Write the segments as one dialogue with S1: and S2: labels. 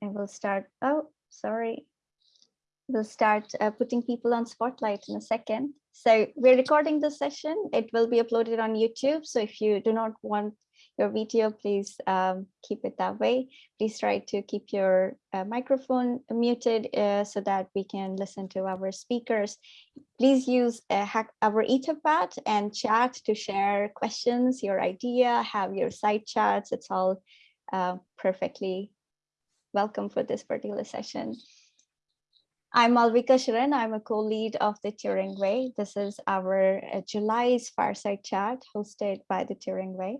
S1: and we'll start, oh, sorry. We'll start uh, putting people on spotlight in a second. So we're recording this session. It will be uploaded on YouTube. So if you do not want your video, please um, keep it that way. Please try to keep your uh, microphone muted uh, so that we can listen to our speakers. Please use uh, our Etherpad and chat to share questions, your idea, have your side chats. It's all uh, perfectly welcome for this particular session. I'm Malvika Sharan. I'm a co-lead of the Turing Way. This is our uh, July's Fireside Chat hosted by the Turing Way.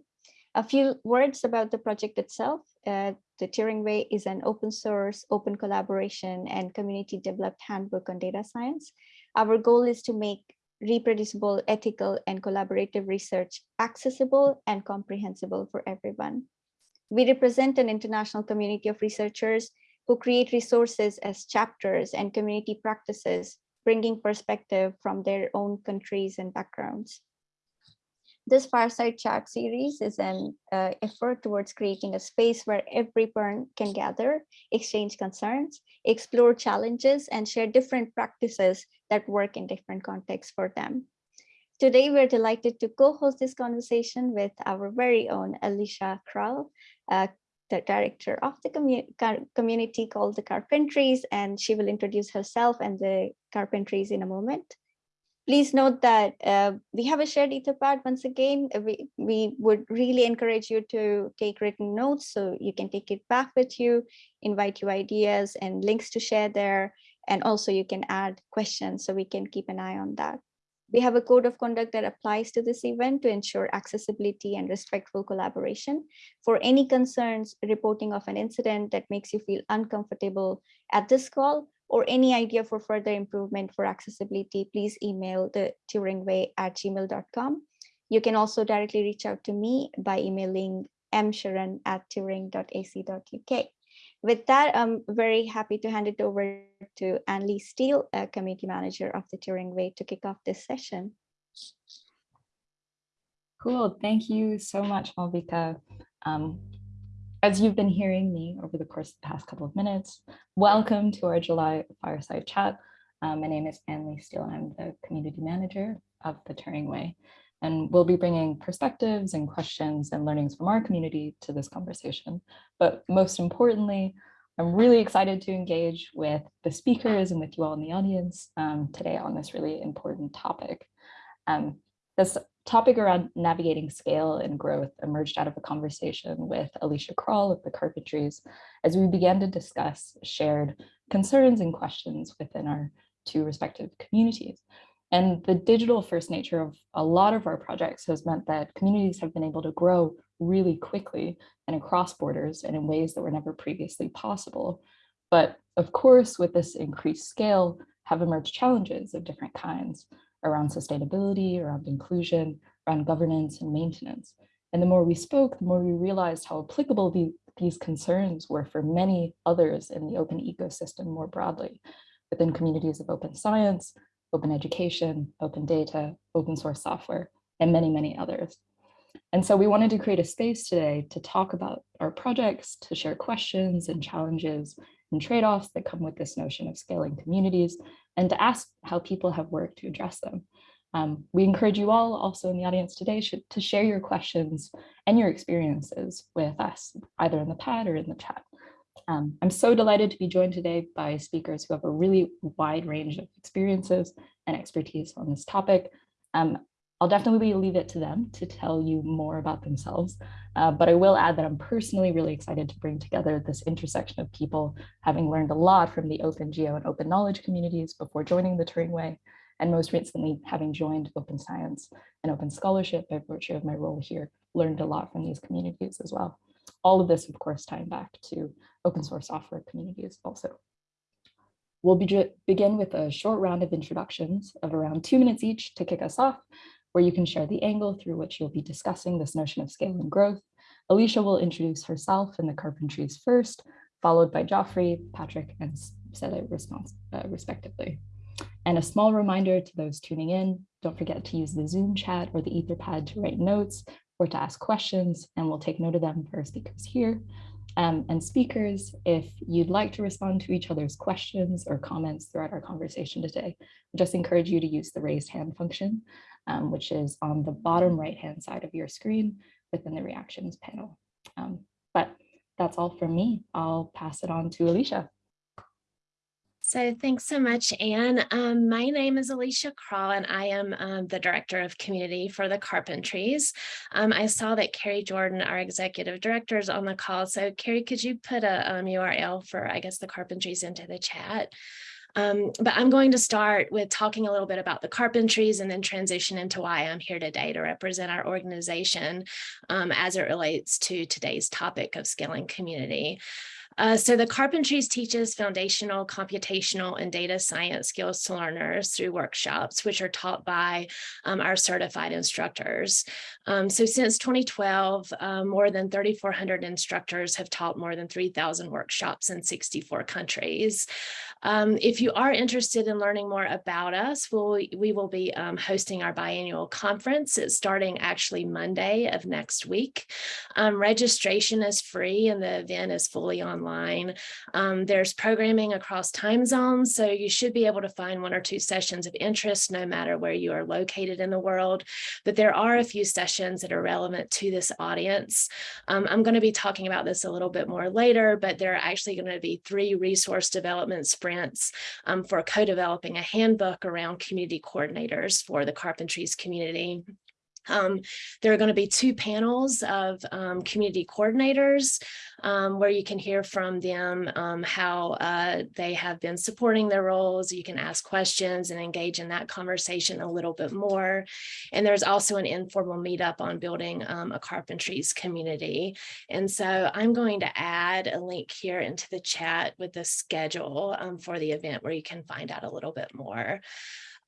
S1: A few words about the project itself. Uh, the Turing Way is an open source, open collaboration and community developed handbook on data science. Our goal is to make reproducible, ethical and collaborative research accessible and comprehensible for everyone. We represent an international community of researchers who create resources as chapters and community practices, bringing perspective from their own countries and backgrounds. This Fireside Chat series is an uh, effort towards creating a space where everyone can gather, exchange concerns, explore challenges, and share different practices that work in different contexts for them. Today, we're delighted to co-host this conversation with our very own Alicia Crall, uh, the director of the commu community called the Carpentries, and she will introduce herself and the Carpentries in a moment. Please note that uh, we have a shared Etherpad once again. Uh, we, we would really encourage you to take written notes so you can take it back with you, invite you ideas and links to share there. And also you can add questions so we can keep an eye on that. We have a code of conduct that applies to this event to ensure accessibility and respectful collaboration. For any concerns, reporting of an incident that makes you feel uncomfortable at this call, or any idea for further improvement for accessibility, please email the turingway at gmail.com. You can also directly reach out to me by emailing msharan at turing.ac.uk. With that, I'm very happy to hand it over to Anne-Lee Steele, community manager of the Turing Way to kick off this session.
S2: Cool, thank you so much, Malvika. Um, as you've been hearing me over the course of the past couple of minutes, welcome to our July Fireside Chat. Um, my name is Anne-Lee Steele and I'm the community manager of the Turing Way. And we'll be bringing perspectives and questions and learnings from our community to this conversation. But most importantly, I'm really excited to engage with the speakers and with you all in the audience um, today on this really important topic. Um, this topic around navigating scale and growth emerged out of a conversation with Alicia Crall of the Carpentries as we began to discuss shared concerns and questions within our two respective communities. And the digital first nature of a lot of our projects has meant that communities have been able to grow really quickly and across borders and in ways that were never previously possible. But of course, with this increased scale have emerged challenges of different kinds around sustainability, around inclusion, around governance and maintenance. And the more we spoke, the more we realized how applicable the, these concerns were for many others in the open ecosystem more broadly, within communities of open science, open education, open data, open source software, and many, many others. And so we wanted to create a space today to talk about our projects, to share questions and challenges and trade-offs that come with this notion of scaling communities, and to ask how people have worked to address them. Um, we encourage you all also in the audience today to share your questions and your experiences with us, either in the pad or in the chat. Um, I'm so delighted to be joined today by speakers who have a really wide range of experiences and expertise on this topic. Um, I'll definitely leave it to them to tell you more about themselves, uh, but I will add that I'm personally really excited to bring together this intersection of people having learned a lot from the open geo and open knowledge communities before joining the Turing Way, and most recently having joined open science and open scholarship by virtue of my role here, learned a lot from these communities as well. All of this, of course, tying back to open source software communities also. We'll be begin with a short round of introductions of around two minutes each to kick us off, where you can share the angle through which you'll be discussing this notion of scale and growth. Alicia will introduce herself and the Carpentries first, followed by Geoffrey, Patrick, and Sele uh, respectively. And a small reminder to those tuning in, don't forget to use the Zoom chat or the Etherpad to write notes or to ask questions, and we'll take note of them for speakers here. Um, and speakers, if you'd like to respond to each other's questions or comments throughout our conversation today, I just encourage you to use the raised hand function, um, which is on the bottom right hand side of your screen within the reactions panel. Um, but that's all from me. I'll pass it on to Alicia.
S3: So thanks so much, Anne. Um, my name is Alicia Crall and I am um, the Director of Community for the Carpentries. Um, I saw that Kari Jordan, our Executive Director, is on the call. So Kari, could you put a URL um, for, I guess, the Carpentries into the chat? Um, but I'm going to start with talking a little bit about the carpentries and then transition into why I'm here today to represent our organization um, as it relates to today's topic of scaling community. Uh, so the Carpentries teaches foundational, computational, and data science skills to learners through workshops, which are taught by um, our certified instructors. Um, so since 2012, um, more than 3,400 instructors have taught more than 3,000 workshops in 64 countries. Um, if you are interested in learning more about us, we'll, we will be um, hosting our biannual conference. It's starting actually Monday of next week. Um, registration is free and the event is fully online. Um, there's programming across time zones, so you should be able to find one or two sessions of interest no matter where you are located in the world. But there are a few sessions that are relevant to this audience. Um, I'm going to be talking about this a little bit more later, but there are actually going to be three resource development sprints grants um, for co-developing a handbook around community coordinators for the Carpentries community. Um, there are going to be two panels of um, community coordinators um, where you can hear from them um, how uh, they have been supporting their roles. You can ask questions and engage in that conversation a little bit more. And there's also an informal meetup on building um, a carpentries community. And so I'm going to add a link here into the chat with the schedule um, for the event where you can find out a little bit more.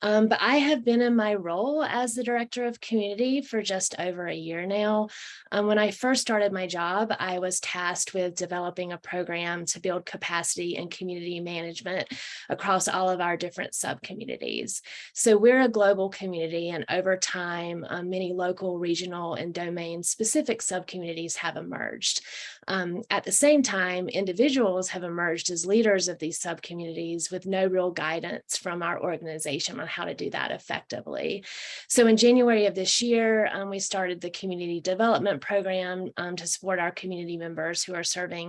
S3: Um, but I have been in my role as the director of community for just over a year now. Um, when I first started my job, I was tasked with developing a program to build capacity and community management across all of our different sub-communities. So we're a global community and over time, um, many local, regional, and domain-specific sub-communities have emerged. Um, at the same time, individuals have emerged as leaders of these sub-communities with no real guidance from our organization on how to do that effectively. So in January of this year, um, we started the community development program um, to support our community members who are serving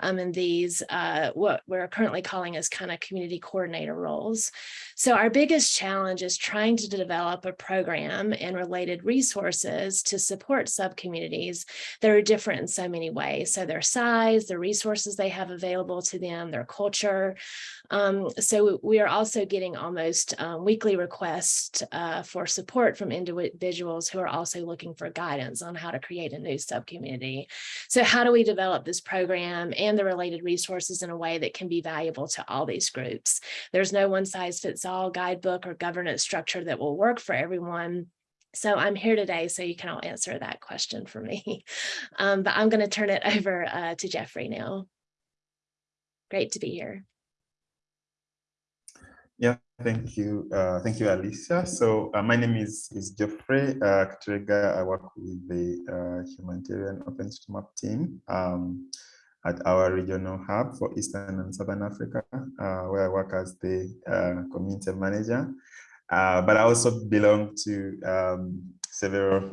S3: um, in these, uh, what we're currently calling as kind of community coordinator roles. So our biggest challenge is trying to develop a program and related resources to support sub-communities that are different in so many ways so their size, the resources they have available to them, their culture. Um, so we are also getting almost um, weekly requests uh, for support from individuals who are also looking for guidance on how to create a new subcommunity. So how do we develop this program and the related resources in a way that can be valuable to all these groups? There's no one size fits all guidebook or governance structure that will work for everyone. So I'm here today so you can all answer that question for me. Um, but I'm going to turn it over uh, to Geoffrey now. Great to be here.
S4: Thank you. Uh, thank you, Alicia. So uh, my name is, is Geoffrey uh. I work with the uh, Humanitarian OpenStreetMap team um, at our regional hub for Eastern and Southern Africa, uh, where I work as the uh, community manager. But I also belong to um, several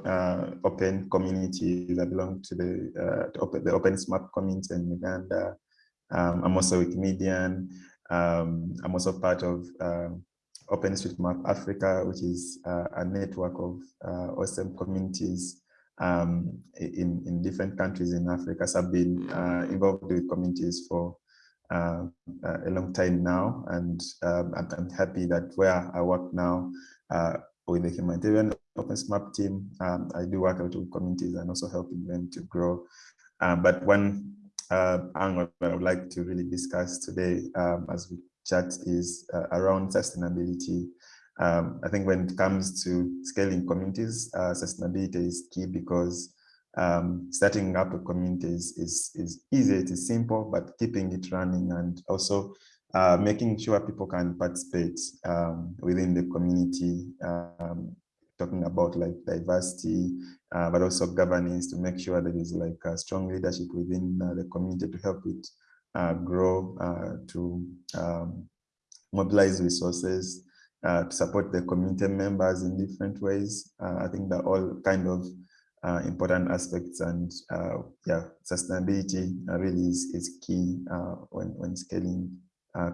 S4: open communities. I belong to the, uh, open, community in Uganda. Um, I'm also a Wikimedian. Um, I'm also part of um, OpenStreetMap Africa, which is uh, a network of uh, awesome communities um, in, in different countries in Africa. So I've been uh, involved with communities for uh, a long time now, and um, I'm, I'm, happy that where I work now uh, with the humanitarian OpenStreetMap team, um, I do work out with communities and also helping them to grow. Um, but one uh, angle that I would like to really discuss today um, as we chat is uh, around sustainability. Um, I think when it comes to scaling communities, uh, sustainability is key because um, starting up a community is, is, is easy, it is simple, but keeping it running and also uh, making sure people can participate um, within the community um, talking about like diversity, uh, but also governance to make sure there is like a strong leadership within uh, the community to help it uh, grow, uh, to um, mobilize resources, uh, to support the community members in different ways. Uh, I think that all kind of important aspects and yeah, sustainability really is, is key when, when scaling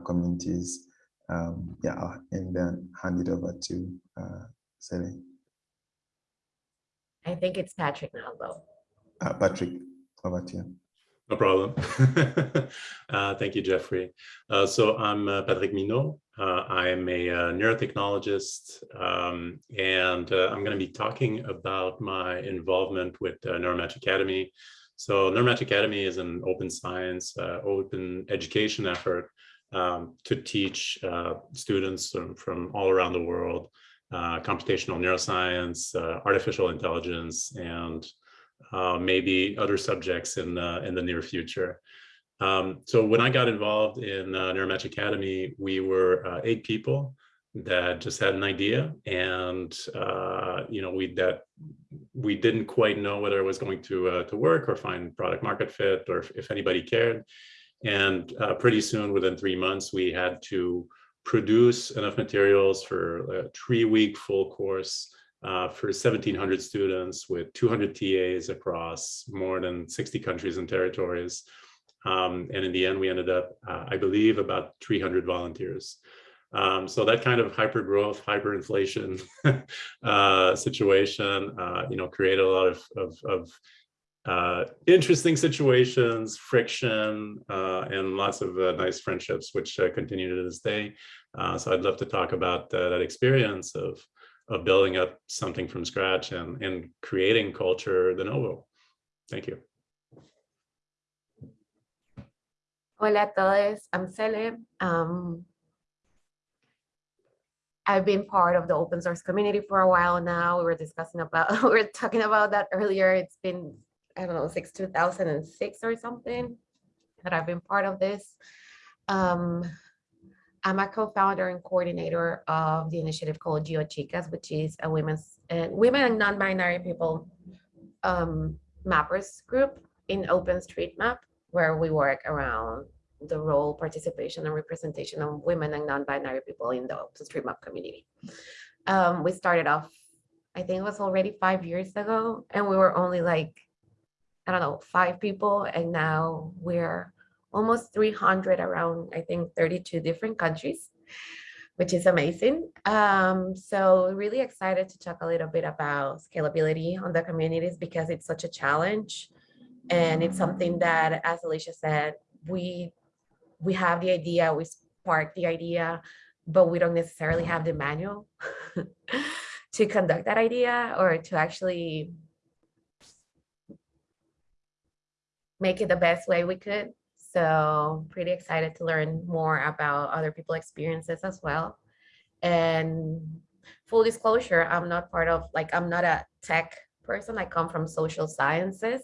S4: communities. Um, yeah, I'll- and then hand it over to uh, Sally.
S5: I think it's Patrick now, though.
S4: Uh, Patrick, over to you.
S6: No problem. uh, thank you, Geoffrey. Uh, so I'm uh, Patrick Mineault. Uh, I am a uh, neurotechnologist, um, and uh, I'm going to be talking about my involvement with uh, Neuromatch Academy. So Neuromatch Academy is an open science, uh, open education effort um, to teach uh, students from, from all around the world uh, computational neuroscience, uh, artificial intelligence, and uh, maybe other subjects in uh, in the near future. Um, so when I got involved in uh, Neuromatch Academy, we were uh, eight people that just had an idea, and you know we that we didn't quite know whether it was going to to work or find product market fit or if, if anybody cared. And pretty soon, within three months, we had to produce enough materials for a three-week full course uh, for 1,700 students with 200 TAs across more than 60 countries and territories. Um, and in the end, we ended up, uh, I believe, about 300 volunteers. Um, so that kind of hyper growth, hyperinflation uh, situation, uh, you know, created a lot of, of, of uh, interesting situations, friction, uh, and lots of uh, nice friendships, which uh, continue to this day. Uh, so I'd love to talk about uh, that experience of of building up something from scratch and, and creating culture de novo. Thank you.
S5: Hola todos, I'm Sele. Um, I've been part of the open source community for a while now. We were discussing about, we were talking about that earlier. It's been, I don't know, since 2006 or something that I've been part of this. Um, I'm a co-founder and coordinator of the initiative called GeoChicas, which is a women's, uh, women and non-binary people um, mappers group in OpenStreetMap, where we work around the role, participation, and representation of women and non-binary people in the OpenStreetMap community. Um, we started off, I think it was already five years ago, and we were only like, I don't know, five people, and now we're almost 300 around, I think, 32 different countries, which is amazing. Um, so really excited to talk a little bit about scalability on the communities because it's such a challenge. And it's something that, as Alicia said, we we have the idea, we spark the idea, but we don't necessarily have the manual to conduct that idea or to actually make it the best way we could. So pretty excited to learn more about other people's experiences as well. And full disclosure, I'm not part of, like, I'm not a tech person. I come from social sciences.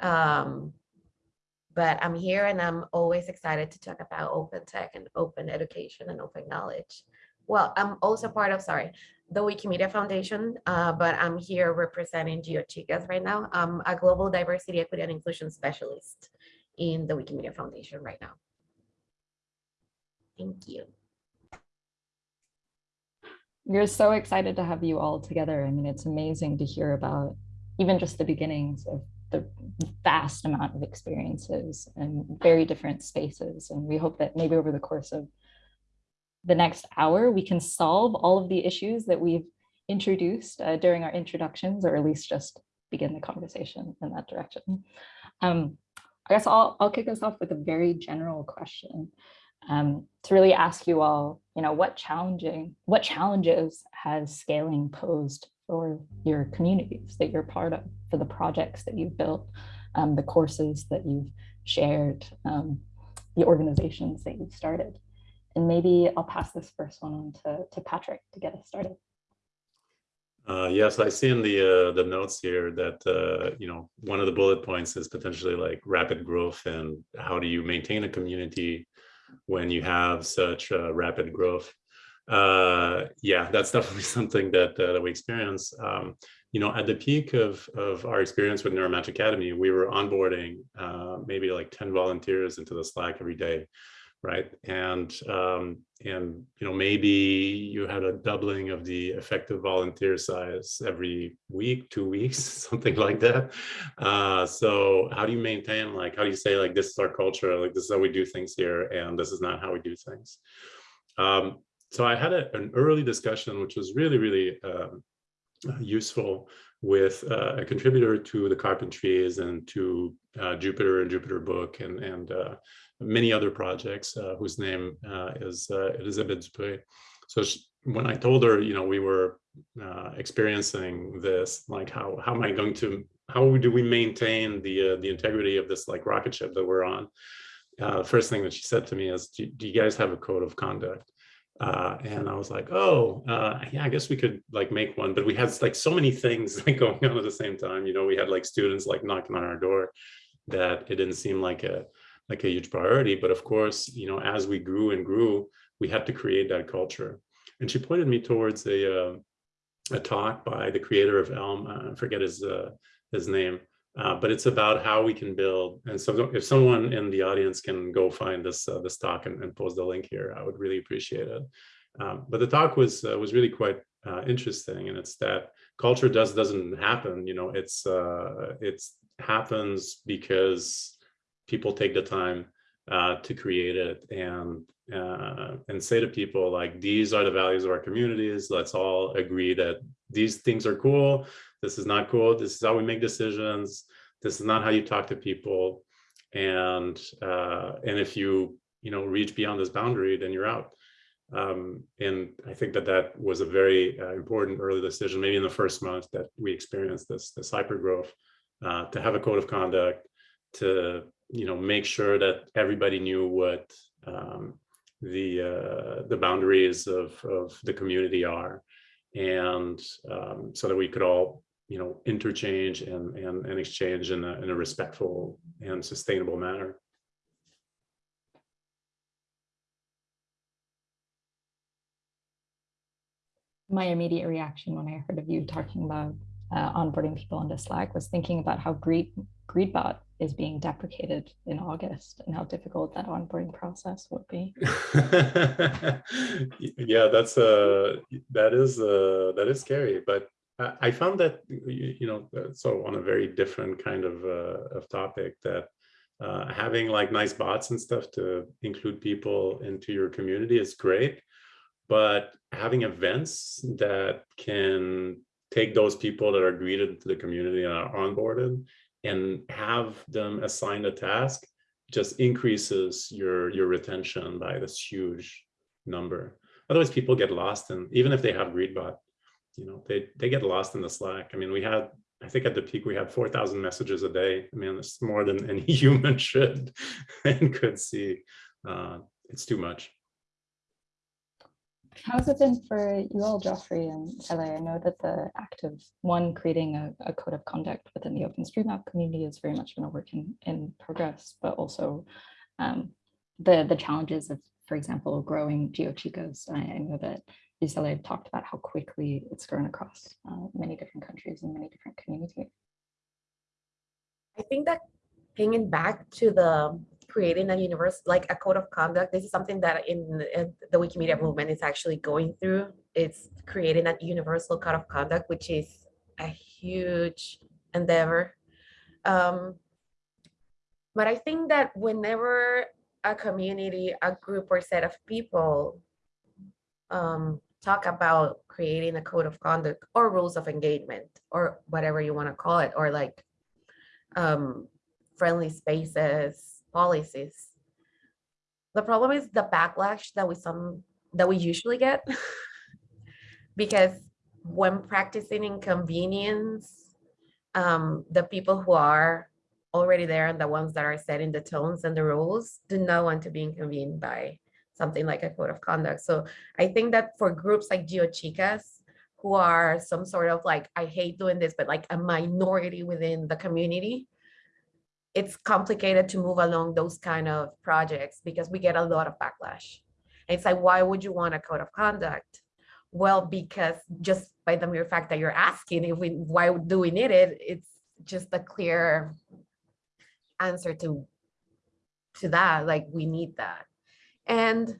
S5: Um, but I'm here and I'm always excited to talk about open tech and open education and open knowledge. Well, I'm also part of, sorry, the Wikimedia Foundation, uh, but I'm here representing GeoChicas right now. I'm a global diversity, equity, and inclusion specialist in the Wikimedia Foundation right now. Thank you.
S2: We're so excited to have you all together. I mean, it's amazing to hear about even just the beginnings of the vast amount of experiences and very different spaces. And we hope that maybe over the course of the next hour, we can solve all of the issues that we've introduced uh, during our introductions, or at least just begin the conversation in that direction. Um, I guess I'll, I'll kick us off with a very general question um, to really ask you all, you know, what challenging, what challenges has scaling posed for your communities that you're part of, for the projects that you've built, um, the courses that you've shared, um, the organizations that you've started. And maybe I'll pass this first one on to, to Patrick to get us started.
S6: Uh, yes, I see in the uh, the notes here that uh, you know one of the bullet points is potentially like rapid growth and how do you maintain a community when you have such uh, rapid growth. uh, yeah, that's definitely something that, uh, that we experience. Um, you know, at the peak of, of our experience with Neuromatch Academy, we were onboarding maybe like 10 volunteers into the Slack every day, right? And, um, and you know, maybe you had a doubling of the effective volunteer size every week, two weeks, something like that. Uh, so how do you maintain, like, how do you say, like, this is our culture, like, this is how we do things here, and this is not how we do things? Um, so I had a, an early discussion, which was really, really um, useful with uh, a contributor to the Carpentries and to uh, Jupyter and Jupyter Book and, and uh, many other projects uh, whose name uh, is uh. So she, when I told her, you know, we were experiencing this, like how, how am I going to, how do we maintain the, the integrity of this like rocket ship that we're on? first thing that she said to me is, do, do you guys have a code of conduct? Uh, and I was like, oh, uh, yeah, I guess we could like make one, but we had like so many things like going on at the same time. You know, we had like students like knocking on our door that it didn't seem like a like a huge priority. But of course, you know, as we grew and grew, we had to create that culture. And she pointed me towards a uh, a talk by the creator of Elm. I forget his uh, his name, uh, but it's about how we can build. And so if someone in the audience can go find this uh, this talk and, and, post the link here, I would really appreciate it. Um, but the talk was uh, was really quite uh, interesting, and it's that culture does doesn't happen. You know, it's uh, it's happens because people take the time uh, to create it and and say to people like these are the values of our communities. Let's all agree that these things are cool this is not cool. This is how we make decisions. This is not how you talk to people. And uh, and if you you know reach beyond this boundary, then you're out. Um, and I think that that was a very uh, important early decision, maybe in the first month that we experienced this this hyper growth, uh, to have a code of conduct, to you know make sure that everybody knew what um, the uh, the boundaries of of the community are, and um, so that we could all you know, interchange and, and, and exchange in a, in a respectful and sustainable manner.
S2: My immediate reaction when I heard of you talking about uh, onboarding people into Slack was thinking about how Greed, Greetbot is being deprecated in August and how difficult that onboarding process would be.
S6: yeah, that's uh that is uh that is scary, but I found that, you know, so on a very different kind of, uh, of topic that uh, having like nice bots and stuff to include people into your community is great. But having events that can take those people that are greeted to the community and are onboarded and have them assign a task just increases your, your retention by this huge number. Otherwise people get lost and even if they have Greetbot, you know, they, they get lost in the Slack. I mean, we had, I think at the peak, we had 4,000 messages a day. I mean, it's more than any human should and could see. Uh, it's too much.
S2: How's it been for you all, Geoffrey and Sally? I know that the act of one creating a, a, code of conduct within the OpenStreetMap community has very much been a work in, in progress, but also um, the, the challenges of, for example, growing GeoChicas. I, I know that Isabella talked about how quickly it's grown across uh, many different countries and many different communities.
S5: I think that bringing back to the creating a universe like a code of conduct this is something that in, the wikimedia movement is actually going through. It's creating a universal code of conduct which is a huge endeavor. Um, but i think that whenever a community a group or set of people um, talk about creating a code of conduct or rules of engagement or whatever you want to call it or like um, friendly spaces policies the problem is the backlash that we some that we usually get because when practicing inconvenience um, the people who are already there and the ones that are setting the tones and the rules do not want to be inconvened by something like a code of conduct. So I think that for groups like GeoChicas, who are some sort of like, I hate doing this, but like a minority within the community, it's complicated to move along those kind of projects because we get a lot of backlash. It's like, why would you want a code of conduct? Well, because just by the mere fact that you're asking if we, why do we need it, it's just a clear answer to, to that, like, we need that. And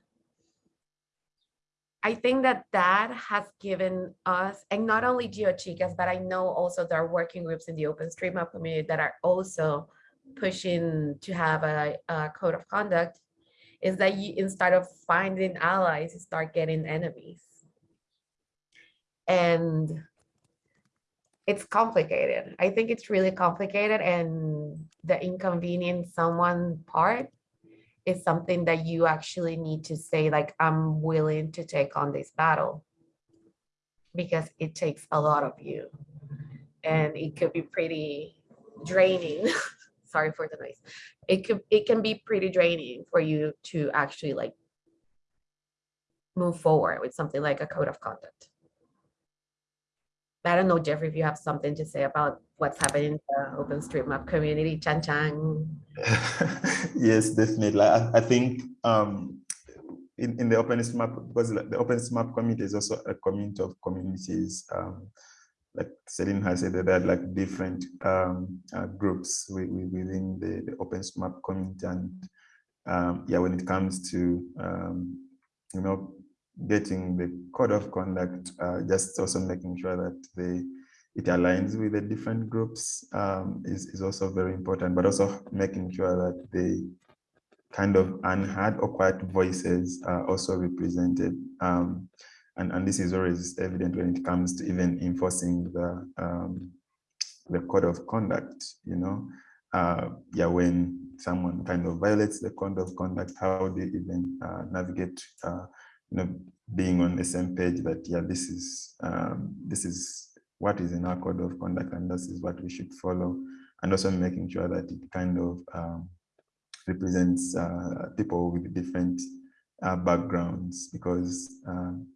S5: I think that that has given us, and not only GeoChicas, but I know also there are working groups in the OpenStreetMap community that are also pushing to have a, a code of conduct, is that you, instead of finding allies, you start getting enemies. And it's complicated. I think it's really complicated and the inconvenient someone part is something that you actually need to say, like, I'm willing to take on this battle because it takes a lot of you and it could be pretty draining. Sorry for the noise. It could, it can be pretty draining for you to actually like move forward with something like a code of conduct. I don't know, Geoffrey, if you have something to say about what's happening in the OpenStreetMap community, Chan Chan.
S4: yes, definitely. I, I think um, in, in the OpenStreetMap, because the OpenStreetMap community is also a community of communities. Um, like Celine has said, there are like different um, uh, groups within the, the OpenStreetMap community. And um, yeah, when it comes to, um, you know, getting the code of conduct, uh, just also making sure that they it aligns with the different groups um, is, is also very important, but also making sure that the kind of unheard or quiet voices are also represented. And, and this is always evident when it comes to even enforcing the, um, the code of conduct, you know, uh, yeah, when someone kind of violates the code of conduct, how do they even uh, navigate uh, you know, being on the same page that, yeah, this is, um, this is what is in our code of conduct and this is what we should follow. And also making sure that it kind of um, represents uh, people with different uh, backgrounds because, um,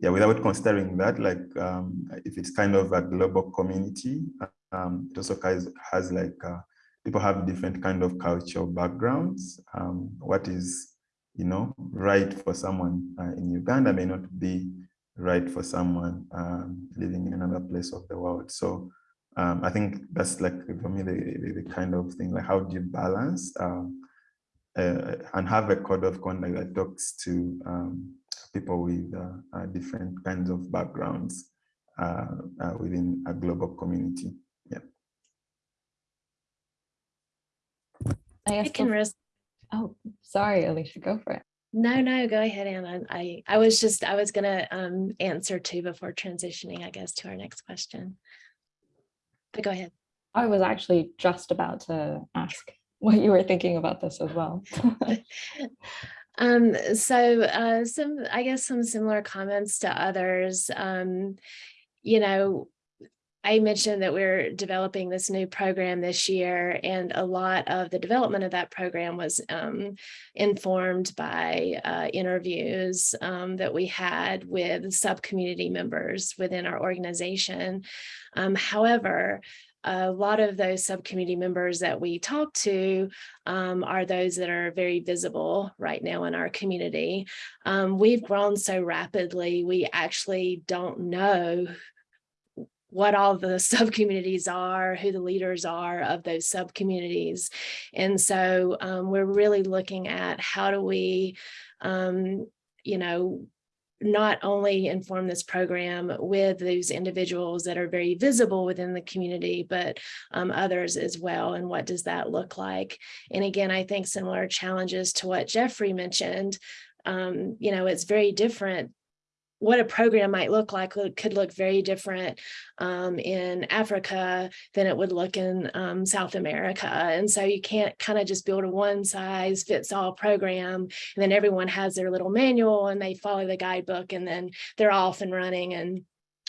S4: yeah, without considering that, like um, if it's kind of a global community, um, it also has, has like, uh, people have different kind of cultural backgrounds. Um, what is you know, right for someone uh, in Uganda may not be right for someone um, living in another place of the world. So um, I think that's like for me the, the, kind of thing like how do you balance um, uh, and have a code of conduct that talks to people with uh, uh, different kinds of backgrounds uh, uh, within a global community. Yeah.
S2: I,
S3: I can risk
S2: Oh, sorry, Alicia, go for it.
S3: No, no, go ahead, Anna. I, I was just, I was gonna um, answer too before transitioning, I guess, to our next question. But go ahead.
S2: I was actually just about to ask what you were thinking about this as well.
S3: um, so uh, some, I guess some similar comments to others. Um, you know, I mentioned that we're developing this new program this year, and a lot of the development of that program was um, informed by uh, interviews um, that we had with sub-community members within our organization. Um, however, a lot of those subcommittee members that we talk to um, are those that are very visible right now in our community. Um, we've grown so rapidly, we actually don't know what all the sub-communities are, who the leaders are of those sub-communities. And so um, we're really looking at how do we, um, you know, not only inform this program with those individuals that are very visible within the community, but um, others as well. And what does that look like? And again, I think similar challenges to what Geoffrey mentioned, um, you know, it's very different what a program might look like could look very different um, in Africa than it would look in um, South America. And so you can't kind of just build a one size fits all program and then everyone has their little manual and they follow the guidebook and then they're off and running and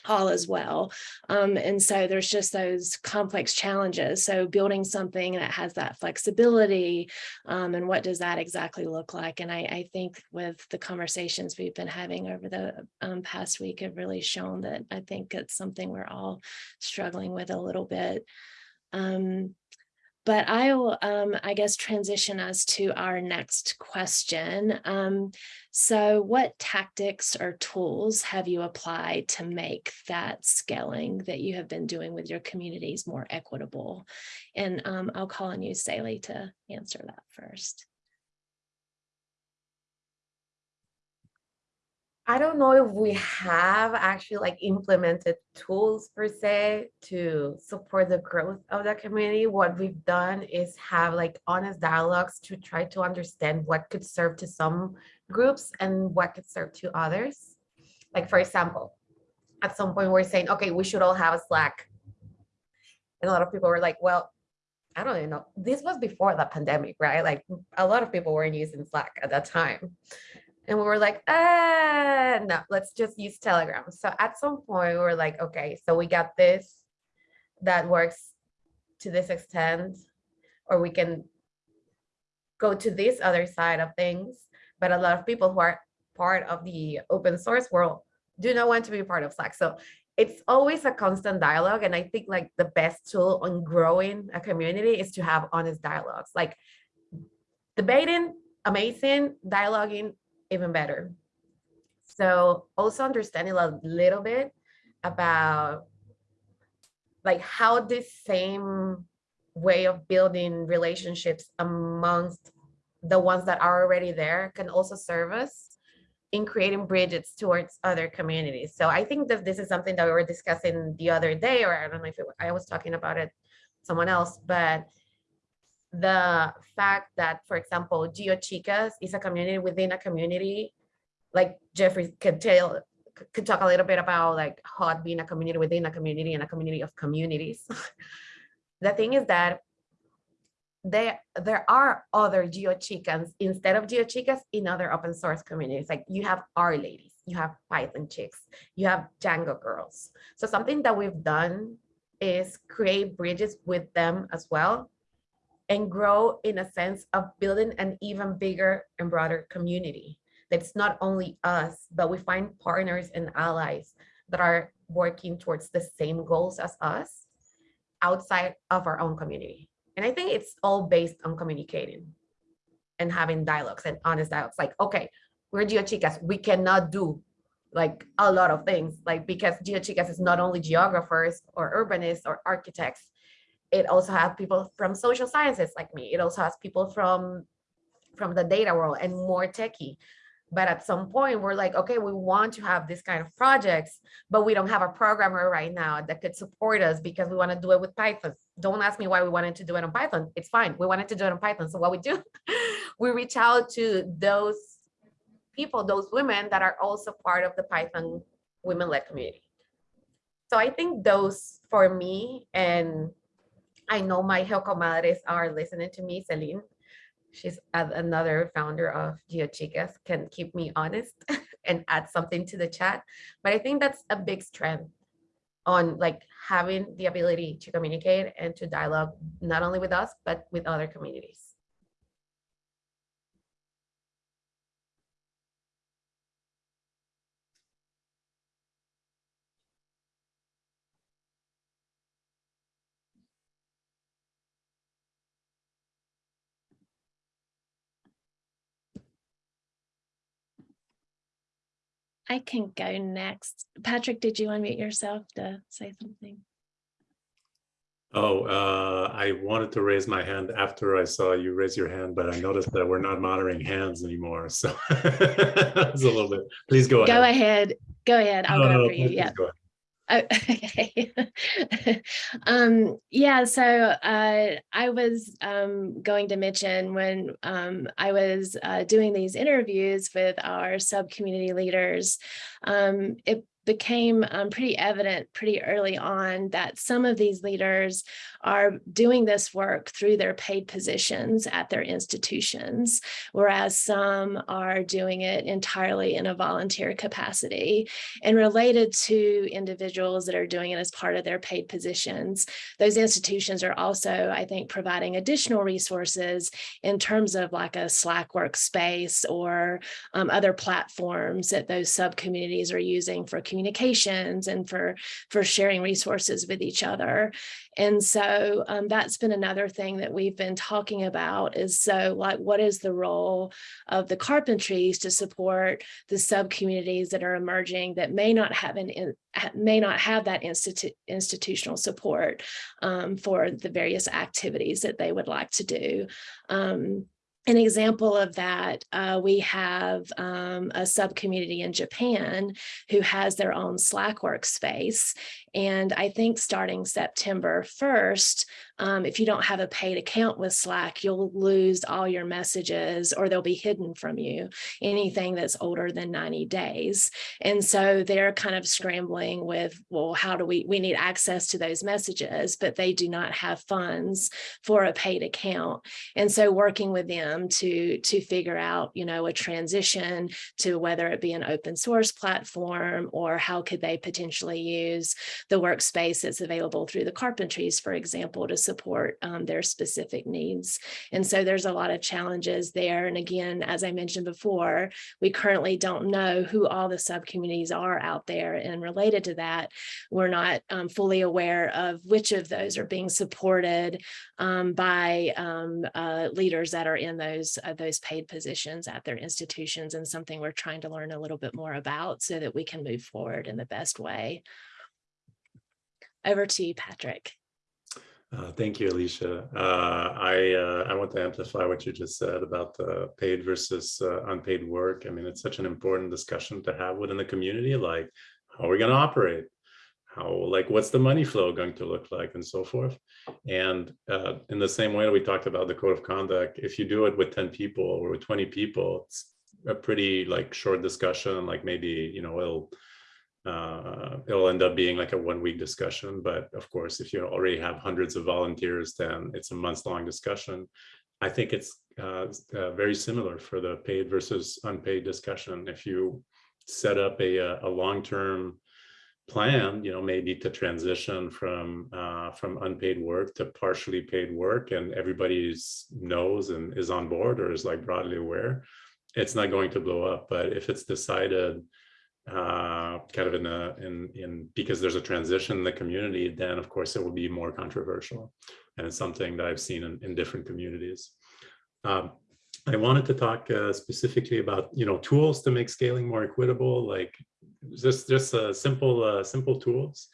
S3: all as well. Um, and so there's just those complex challenges. So building something that has that flexibility um, and what does that exactly look like? And I, I, think with the conversations we've been having over the um, past week have really shown that I think it's something we're all struggling with a little bit. Um, but I will, um, I guess, transition us to our next question. Um, so what tactics or tools have you applied to make that scaling that you have been doing with your communities more equitable? And um, I'll call on you, Sele, to answer that first.
S5: I don't know if we have actually like implemented tools per se to support the growth of the community. What we've done is have like honest dialogues to try to understand what could serve to some groups and what could serve to others. Like for example, at some point we're saying, okay, we should all have a Slack. And a lot of people were like, well, I don't even know. This was before the pandemic, right? Like a lot of people weren't using Slack at that time. And we were like, ah, no, let's just use Telegram. So at some point we were like, okay, so we got this that works to this extent, or we can go to this other side of things. But a lot of people who are part of the open source world do not want to be part of Slack. So it's always a constant dialogue. And I think like the best tool on growing a community is to have honest dialogues. Like debating, amazing, dialoguing, even better. So also understanding a little bit about like how this same way of building relationships amongst the ones that are already there can also serve us in creating bridges towards other communities. So I think that this is something that we were discussing the other day, or I don't know if it, I was talking about it someone else, but the fact that, for example, Geo Chicas is a community within a community, like Geoffrey could tell, could talk a little bit about like HOT being a community within a community and a community of communities. the thing is that there there are other Geo Chicas instead of Geo Chicas in other open source communities. Like you have R-Ladies, you have Python Chicks, you have Django Girls. So something that we've done is create bridges with them as well and grow in a sense of building an even bigger and broader community. That's not only us, but we find partners and allies that are working towards the same goals as us outside of our own community. And I think it's all based on communicating and having dialogues and honest dialogues. Like, okay, we're GeoChicas, we cannot do like a lot of things, like because GeoChicas is not only geographers or urbanists or architects, it also has people from social sciences like me. It also has people from from the data world and more techie. But at some point we're like, okay, we want to have this kind of projects, but we don't have a programmer right now that could support us because we want to do it with Python. Don't ask me why we wanted to do it on Python. It's fine. We wanted to do it on Python. So what we do, we reach out to those people, those women that are also part of the Python women-led community. So I think those for me and I know my Helcomadres are listening to me, Celine. She's another founder of GeoChicas, can keep me honest and add something to the chat. But I think that's a big strength on like having the ability to communicate and to dialogue, not only with us, but with other communities.
S3: I can go next. Patrick, did you unmute yourself to say something?
S6: Oh, uh, I wanted to raise my hand after I saw you raise your hand, but I noticed that we're not monitoring hands anymore. So it's a little bit, please go ahead.
S3: Go ahead. Go ahead. I'll
S6: No,
S3: go
S6: no,
S3: after you.
S6: please
S3: Yeah.
S6: go ahead.
S3: Oh, okay. um, yeah, so uh, I was um, going to mention when um, I was uh, doing these interviews with our sub-community leaders, um, it became um, pretty evident pretty early on that some of these leaders are doing this work through their paid positions at their institutions, whereas some are doing it entirely in a volunteer capacity. And related to individuals that are doing it as part of their paid positions, those institutions are also, I think, providing additional resources in terms of like a Slack workspace or um, other platforms that those sub communities are using for communications and for, for sharing resources with each other. And so um, that's been another thing that we've been talking about is so like, what is the role of the carpentries to support the sub-communities that are emerging that may not have an in- may not have that institu- institutional support um, for the various activities that they would like to do. Um, an example of that, uh, we have um, a sub-community in Japan who has their own Slack workspace. And I think starting September 1st, um, if you don't have a paid account with Slack, you'll lose all your messages or they'll be hidden from you, anything that's older than 90 days. And so they're kind of scrambling with, well, how do we, we need access to those messages, but they do not have funds for a paid account. And so working with them to, to figure out, you know, a transition to whether it be an open source platform or how could they potentially use the workspace that's available through the carpentries, for example, to support um, their specific needs. And so there's a lot of challenges there. And again, as I mentioned before, we currently don't know who all the subcommunities are out there. And related to that, we're not um, fully aware of which of those are being supported um, by um, uh, leaders that are in those, uh, those paid positions at their institutions and something we're trying to learn a little bit more about so that we can move forward in the best way. Over to you, Patrick.
S6: Uh, thank you, Alicia. Uh, I uh, I want to amplify what you just said about the paid versus uh, unpaid work. I mean, it's such an important discussion to have within the community. Like, how are we going to operate? How like what's the money flow going to look like, and so forth. And uh, in the same way that we talked about the code of conduct, if you do it with ten people or with twenty people, it's a pretty like short discussion. Like maybe you know it'll uh, it'll end up being like a one week discussion. But of course, if you already have hundreds of volunteers, then it's a months long discussion. I think it's uh, uh, very similar for the paid versus unpaid discussion. If you set up a, a long term plan, you know, maybe to transition from uh, from unpaid work to partially paid work, and everybody knows and is on board or is like broadly aware, it's not going to blow up. But if it's decided uh, kind of in a in in because there's a transition in the community, then of course it will be more controversial, and it's something that I've seen in, in different communities. Um, I wanted to talk uh, specifically about you know tools to make scaling more equitable, like just just uh, simple uh, simple tools.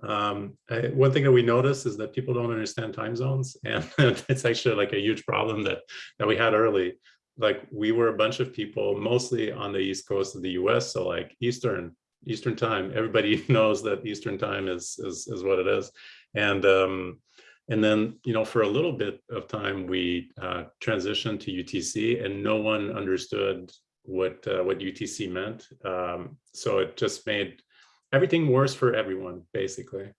S6: Um, I, one thing that we notice is that people don't understand time zones, and it's actually like a huge problem that that we had early like we were a bunch of people mostly on the east coast of the us so like eastern eastern time. Everybody knows that eastern time is is, is what it is. And um and then you know for a little bit of time we uh, transitioned to utc and no one understood what uh, what utc meant. Um, so it just made everything worse for everyone basically.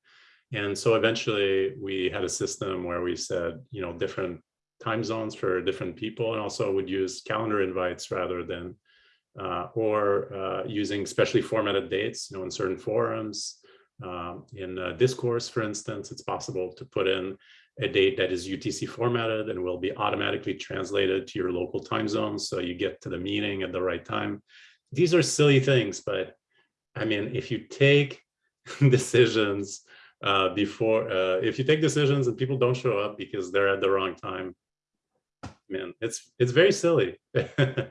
S6: And so eventually we had a system where we said you know different time zones for different people and also would use calendar invites rather than uh, or uh, using specially formatted dates you know in certain forums. Um, in uh, discourse for instance it's possible to put in a date that is UTC formatted and will be automatically translated to your local time zone so you get to the meeting at the right time. These are silly things but I mean if you take decisions uh, before uh, if you take decisions and people don't show up because they're at the wrong time man, it's it's very silly, uh,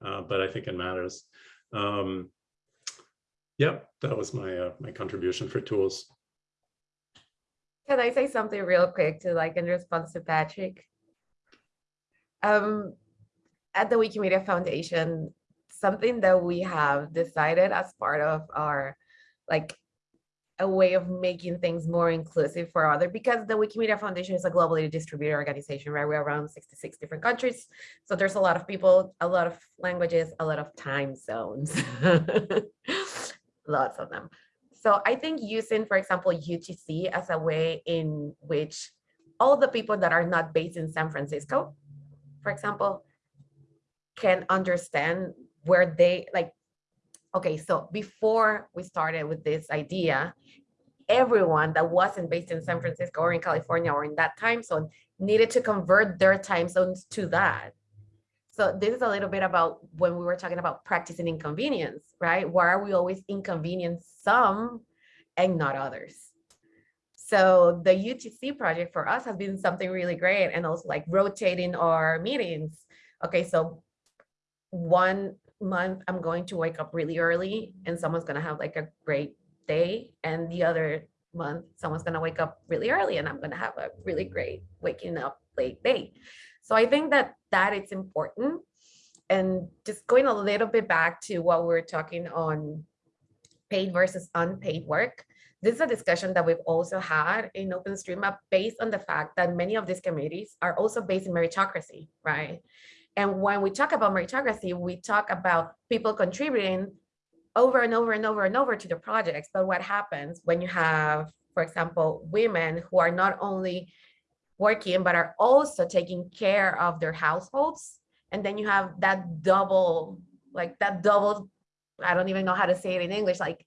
S6: but I think it matters. Um, yep, that was my uh, my contribution for tools.
S5: Can I say something real quick to like in response to Patrick? Um, at the Wikimedia Foundation, something that we have decided as part of our like a way of making things more inclusive for other because the Wikimedia Foundation is a globally distributed organization, right? We're around 66 different countries. So there's a lot of people, a lot of languages, a lot of time zones, lots of them. So I think using, for example, UTC as a way in which all the people that are not based in San Francisco, for example, can understand where they like okay, so before we started with this idea, everyone that wasn't based in San Francisco or in California or in that time zone needed to convert their time zones to that. So this is a little bit about when we were talking about practicing inconvenience, right? Why are we always inconvenience some and not others? So the UTC project for us has been something really great and also like rotating our meetings. Okay, so one month I'm going to wake up really early and someone's gonna have like a great day and the other month someone's gonna wake up really early and I'm gonna have a really great waking up late day. So I think that that it's important. And just going a little bit back to what we were talking on paid versus unpaid work. This is a discussion that we've also had in OpenStreetMap based on the fact that many of these committees are also based in meritocracy, right? And when we talk about meritocracy, we talk about people contributing over and over and over and over to the projects. But what happens when you have, for example, women who are not only working, but are also taking care of their households. And then you have that double, like that double, I don't even know how to say it in English, like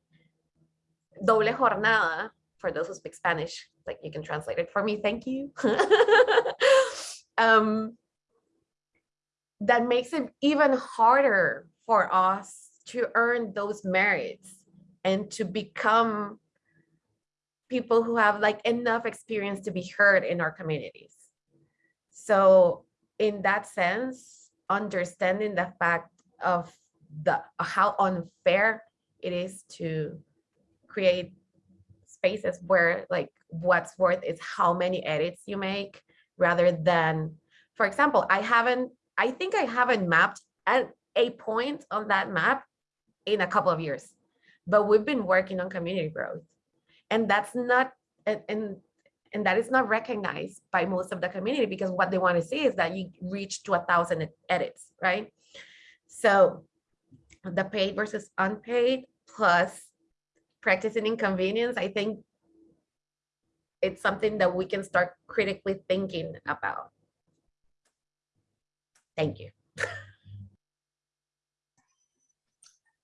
S5: doble jornada, for those who speak Spanish, like you can translate it for me, thank you. um, that makes it even harder for us to earn those merits and to become people who have like enough experience to be heard in our communities. So in that sense, understanding the fact of the how unfair it is to create spaces where like what's worth is how many edits you make rather than, for example, I haven't, I think I haven't mapped at a point on that map in a couple of years, but we've been working on community growth. And that's not and, and and that is not recognized by most of the community because what they want to see is that you reach to a thousand edits right? So the paid versus unpaid plus practicing inconvenience i think it's something that we can start critically thinking about. Thank you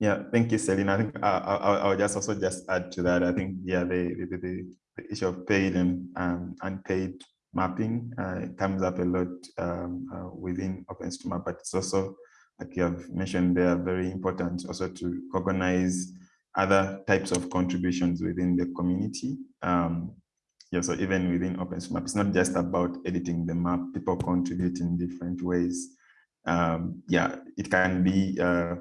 S4: Yeah, thank you, Selena. I think I, I, I'll just also just add to that. I think, yeah, the, the, the, the issue of paid and um, unpaid mapping uh, comes up a lot um, uh, within OpenStreetMap, but it's also, like you have mentioned, they are very important also to recognize other types of contributions within the community. Um, yeah, so even within OpenStreetMap, it's not just about editing the map, people contribute in different ways. Um, yeah, it can be uh,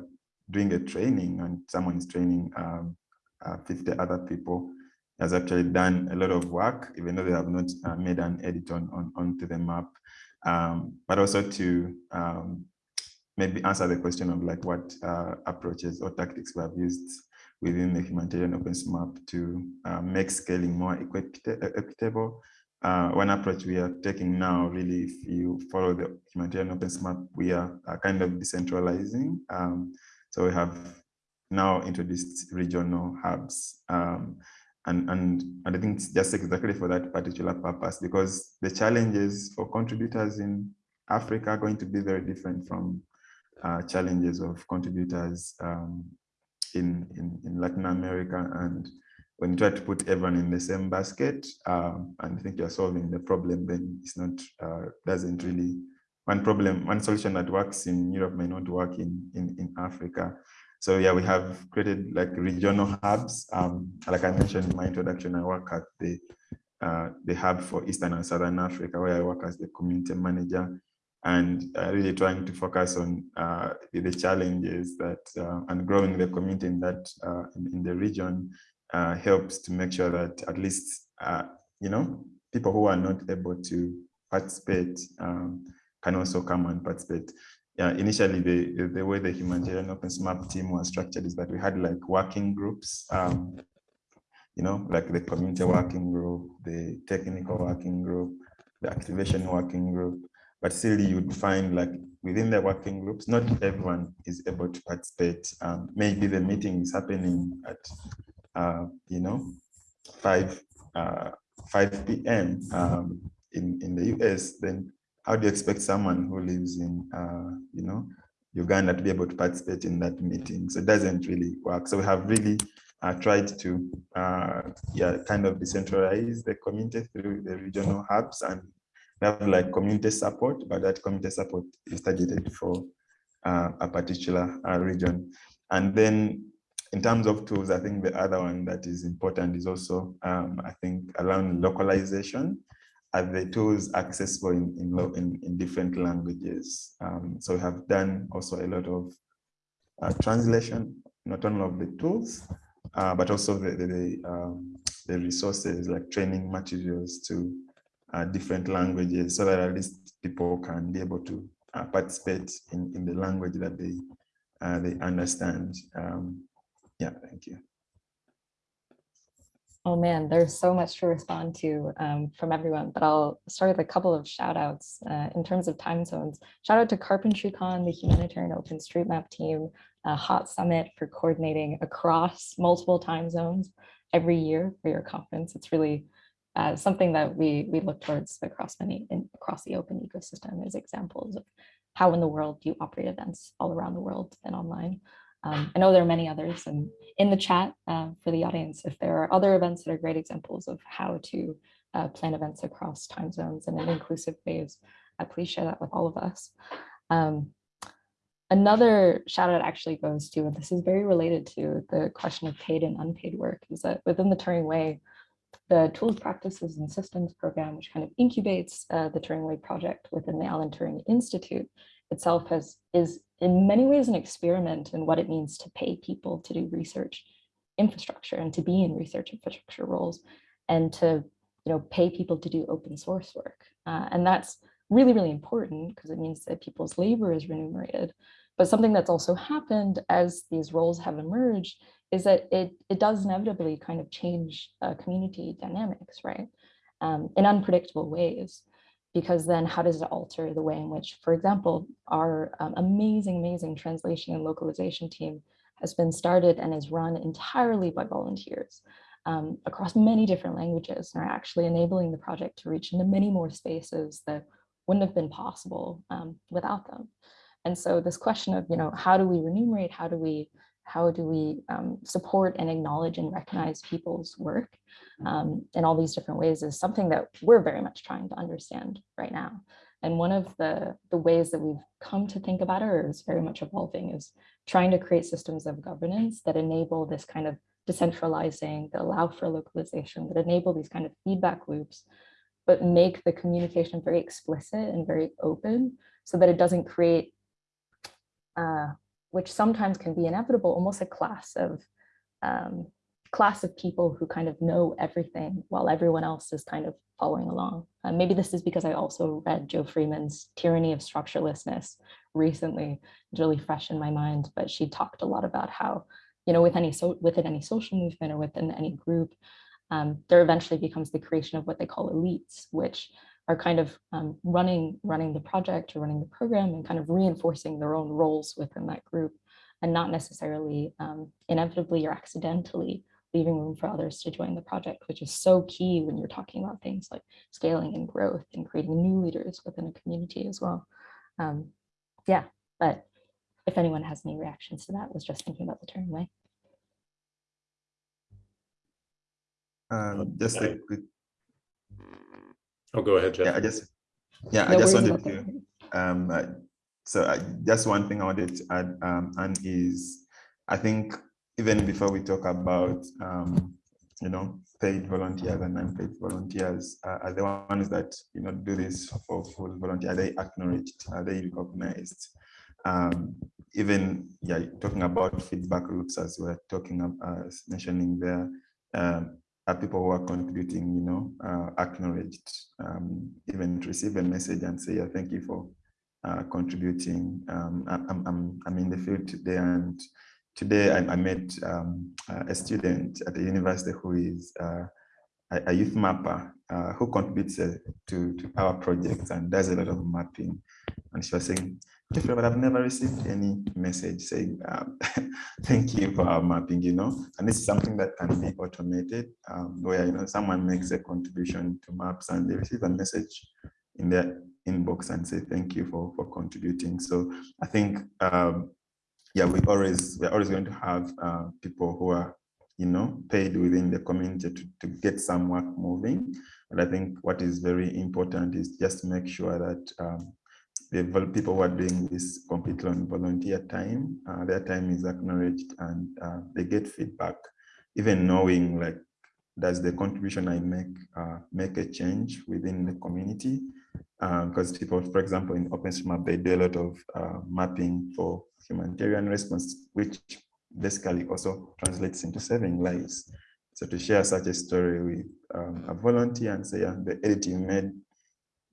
S4: doing a training and someone is training um, uh, 50 other people has actually done a lot of work, even though they have not uh, made an edit on, on onto the map, um, but also to um, maybe answer the question of like what uh, approaches or tactics we have used within the humanitarian OpenStreetMap to uh, make scaling more equitable. Uh, one approach we are taking now, really, if you follow the humanitarian OpenStreetMap, we are kind of decentralizing. Um, so we have now introduced regional hubs. Um, and, and, and I think it's just exactly for that particular purpose, because the challenges for contributors in Africa are going to be very different from uh, challenges of contributors um, in, in, in Latin America. And when you try to put everyone in the same basket um, and think you're solving the problem, then it's not, uh, doesn't really one problem, one solution that works in Europe may not work in, in, in Africa. So yeah, we have created like regional hubs. Um, like I mentioned in my introduction, I work at the uh, the hub for Eastern and Southern Africa, where I work as the community manager, and uh, really trying to focus on uh, the challenges that uh, and growing the community in that uh, in, in, the region uh, helps to make sure that at least you know people who are not able to participate um, can also come and participate. Yeah, initially the, the way the humanitarian OpenStreetMap team was structured is that we had like working groups, um, you know, like the community working group, the technical working group, the activation working group, but still you would find like within the working groups, not everyone is able to participate. Um, maybe the meeting is happening at, uh, you know, 5, uh, 5 p.m. Um, in, in the US, then how do you expect someone who lives in, uh, you know, Uganda to be able to participate in that meeting? So it doesn't really work. So we have really uh, tried to, uh, yeah, kind of decentralize the community through the regional hubs and we have like community support, but that community support is targeted for uh, a particular uh, region. And then in terms of tools, I think the other one that is important is also, um, I think, around localization. Are the tools accessible in, in, in, in different languages? Um, so we have done also a lot of uh, translation, not only of the tools, uh, but also the, the, the, um, the, resources like training materials to uh, different languages so that at least people can be able to uh, participate in, in the language that they, uh, they understand. Um, yeah, thank you.
S2: Oh man, there's so much to respond to um, from everyone, but I'll start with a couple of shout outs uh, in terms of time zones. Shout out to CarpentryCon, the humanitarian OpenStreetMap team, uh, Hot Summit for coordinating across multiple time zones every year for your conference. It's really uh, something that we, we look towards across many across the open ecosystem as examples of how in the world do you operate events all around the world and online. Um, I know there are many others and in the chat uh, for the audience, if there are other events that are great examples of how to uh, plan events across time zones in inclusive ways, uh, please share that with all of us. Um, another shout out actually goes to, and this is very related to the question of paid and unpaid work, is that within the Turing Way, the Tools, Practices, and Systems program, which kind of incubates uh, the Turing Way project within the Alan Turing Institute, itself has is in many ways an experiment in what it means to pay people to do research infrastructure and to be in research infrastructure roles and to you know pay people to do open source work. Uh, and that's really really important because it means that people's labor is remunerated. But something that's also happened as these roles have emerged is that it it does inevitably kind of change uh, community dynamics right? Um, in unpredictable ways because then how does it alter the way in which, for example, our um, amazing, amazing translation and localization team has been started and is run entirely by volunteers um, across many different languages and are actually enabling the project to reach into many more spaces that wouldn't have been possible um, without them. And so this question of, you know, how do we remunerate, how do we how do we um, support and acknowledge and recognize people's work um, in all these different ways is something that we're very much trying to understand right now. And one of the, the ways that we've come to think about it or is very much evolving is trying to create systems of governance that enable this kind of decentralizing, that allow for localization, that enable these kind of feedback loops, but make the communication very explicit and very open so that it doesn't create uh, which sometimes can be inevitable, almost a class of um, class of people who kind of know everything while everyone else is kind of following along. Uh, maybe this is because I also read Jo Freeman's Tyranny of Structurelessness recently. It's really fresh in my mind, but she talked a lot about how, you know, with any so within any social movement or within any group, um, there eventually becomes the creation of what they call elites, which are kind of um, running running the project or running the program and kind of reinforcing their own roles within that group and not necessarily um, inevitably or accidentally leaving room for others to join the project, which is so key when you're talking about things like scaling and growth and creating new leaders within a community as well. Um, yeah, but if anyone has any reactions to that, was just thinking about the Turing way.
S4: Um, just a quick
S6: Oh, go ahead, Jeff.
S4: Yeah, I just, yeah,
S2: No
S4: I just wanted to, um, uh, so I, just one thing I wanted to add, um, and is, I think even before we talk about, um, you know, paid volunteers and unpaid volunteers, uh, are the ones that, you know, do this for full volunteer, are they acknowledged, are they recognized? Um, even, yeah, talking about feedback loops as we're talking, about, uh, mentioning there, um, are people who are contributing, you know, uh, acknowledged, um, even receive a message and say, yeah, thank you for uh, contributing. Um, I'm, I'm, I'm in the field today and today I, I met um, a student at the university who is uh, a, a, youth mapper uh, who contributes uh, to, to our projects and does a lot of mapping. And she was saying, but I've never received any message saying um, thank you for our mapping, you know, and this is something that can be automated um, where, you know, someone makes a contribution to maps and they receive a message in their inbox and say thank you for, for contributing. So I think, um, yeah, we always, we're always going to have uh, people who are, you know, paid within the community to, to get some work moving. But I think what is very important is just make sure that um, the people who are doing this completely on volunteer time, uh, their time is acknowledged and uh, they get feedback, even knowing like, does the contribution I make uh, make a change within the community? Because people, for example, in OpenStreetMap, they do a lot of uh, mapping for humanitarian response, which basically also translates into saving lives. So to share such a story with um, a volunteer and say, yeah, the edit you made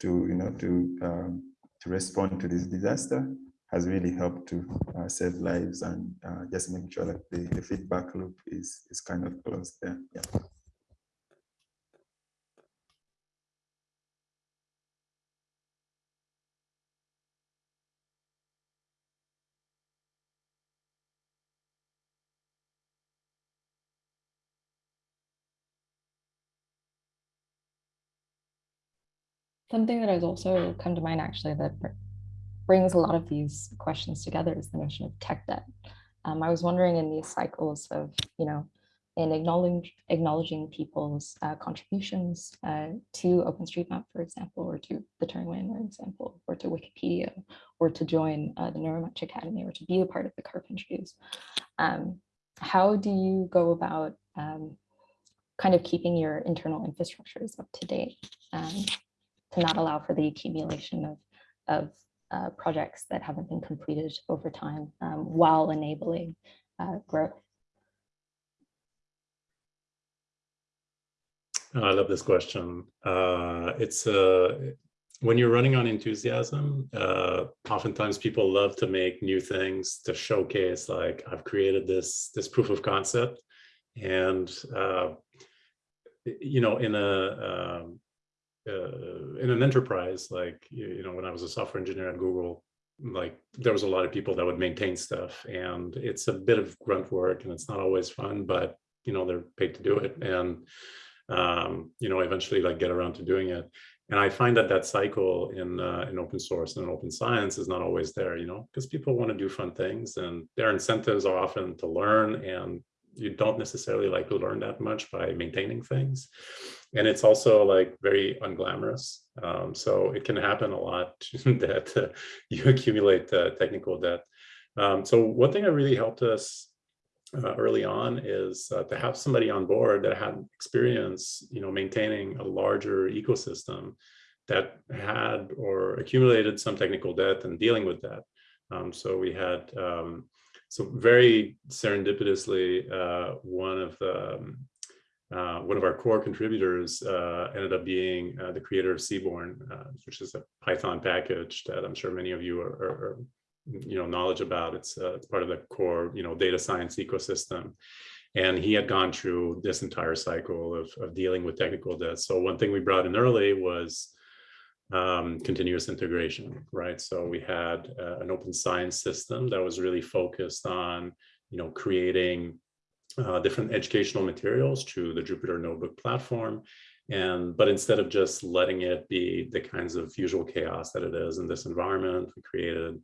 S4: to, you know, to um, to respond to this disaster has really helped to uh, save lives and uh, just making sure that the, the feedback loop is is kind of closed there. Yeah.
S2: Something that has also come to mind actually that brings a lot of these questions together is the notion of tech debt. Um, I was wondering in these cycles of, you know, in acknowledging acknowledging people's uh, contributions uh, to OpenStreetMap, for example, or to the Turing for example, or to Wikipedia, or to join uh, the Neuromatch Academy, or to be a part of the Carpentries. Um, how do you go about um, kind of keeping your internal infrastructures up to date um, not allow for the accumulation of, of uh, projects that haven't been completed over time um, while enabling uh, growth?
S6: I love this question. Uh, it's uh, when you're running on enthusiasm, uh, oftentimes people love to make new things to showcase like I've created this this proof of concept, and uh, you know in a um, uh, in an enterprise like you, know when I was a software engineer at Google, like there was a lot of people that would maintain stuff, and it's a bit of grunt work and it's not always fun, but you know they're paid to do it and um, you know, eventually like get around to doing it. And I find that that cycle in uh, in open source and in open science is not always there, you know, because people want to do fun things and their incentives are often to learn and you don't necessarily like to learn that much by maintaining things. And it's also like very unglamorous. Um, so it can happen a lot that uh, you accumulate uh, technical debt. Um, so one thing that really helped us uh, early on is uh, to have somebody on board that had experience, you know, maintaining a larger ecosystem that had or accumulated some technical debt and dealing with that. Um, so we had, um, so very serendipitously, uh, one of the, um, uh, one of our core contributors uh, ended up being uh, the creator of Seaborn, which is a Python package that I'm sure many of you are, are, are you know knowledge about. It's uh, it's part of the core you know data science ecosystem. And he had gone through this entire cycle of, of dealing with technical debt. So one thing we brought in early was um, continuous integration right? So we had uh, an open science system that was really focused on you know creating uh, different educational materials through the Jupyter Notebook platform. And but instead of just letting it be the kinds of usual chaos that it is in this environment we created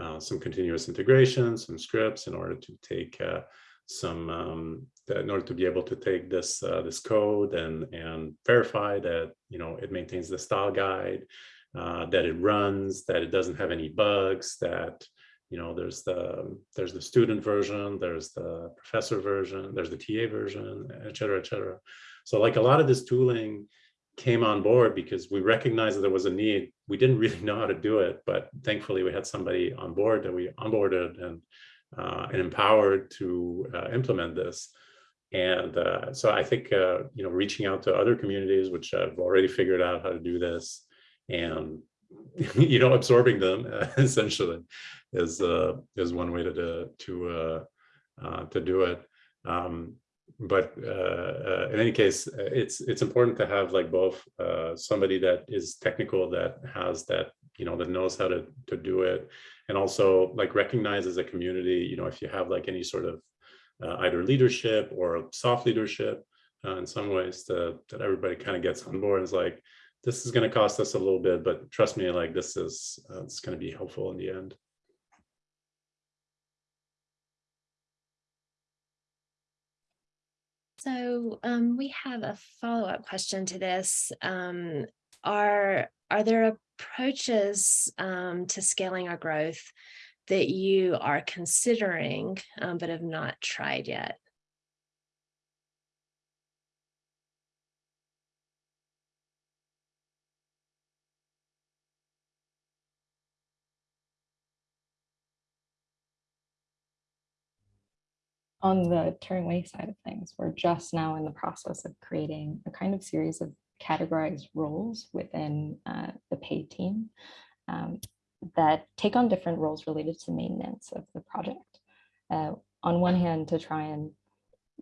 S6: uh, some continuous integration, some scripts in order to take uh, some, um, in order to be able to take this uh, this code and and verify that you know it maintains the style guide, uh, that it runs, that it doesn't have any bugs, that you know there's the there's the student version, there's the professor version, there's the TA version, et cetera, et cetera. So like a lot of this tooling came on board because we recognized that there was a need. We didn't really know how to do it, but thankfully we had somebody on board that we onboarded and uh, and empowered to uh, implement this. And uh, so I think uh, you know reaching out to other communities which I've already figured out how to do this and you know absorbing them essentially is uh, is one way to to to, uh, to do it. Um, but uh, uh, in any case, uh, it's it's important to have like both uh, somebody that is technical that has that you know that knows how to to do it, and also like recognize as a community, you know, if you have like any sort of uh, either leadership or soft leadership, uh, in some ways, to, that everybody kind of gets on board is like, this is going to cost us a little bit, but trust me, like this is it's going to be helpful in the end.
S3: So um, we have a follow-up question to this. Um, are, are there approaches um, to scaling our growth that you are considering um, but have not tried yet?
S2: on the Turing Way side of things, we're just now in the process of creating a kind of series of categorized roles within uh, the pay team um, that take on different roles related to maintenance of the project. Uh, on one hand, to try and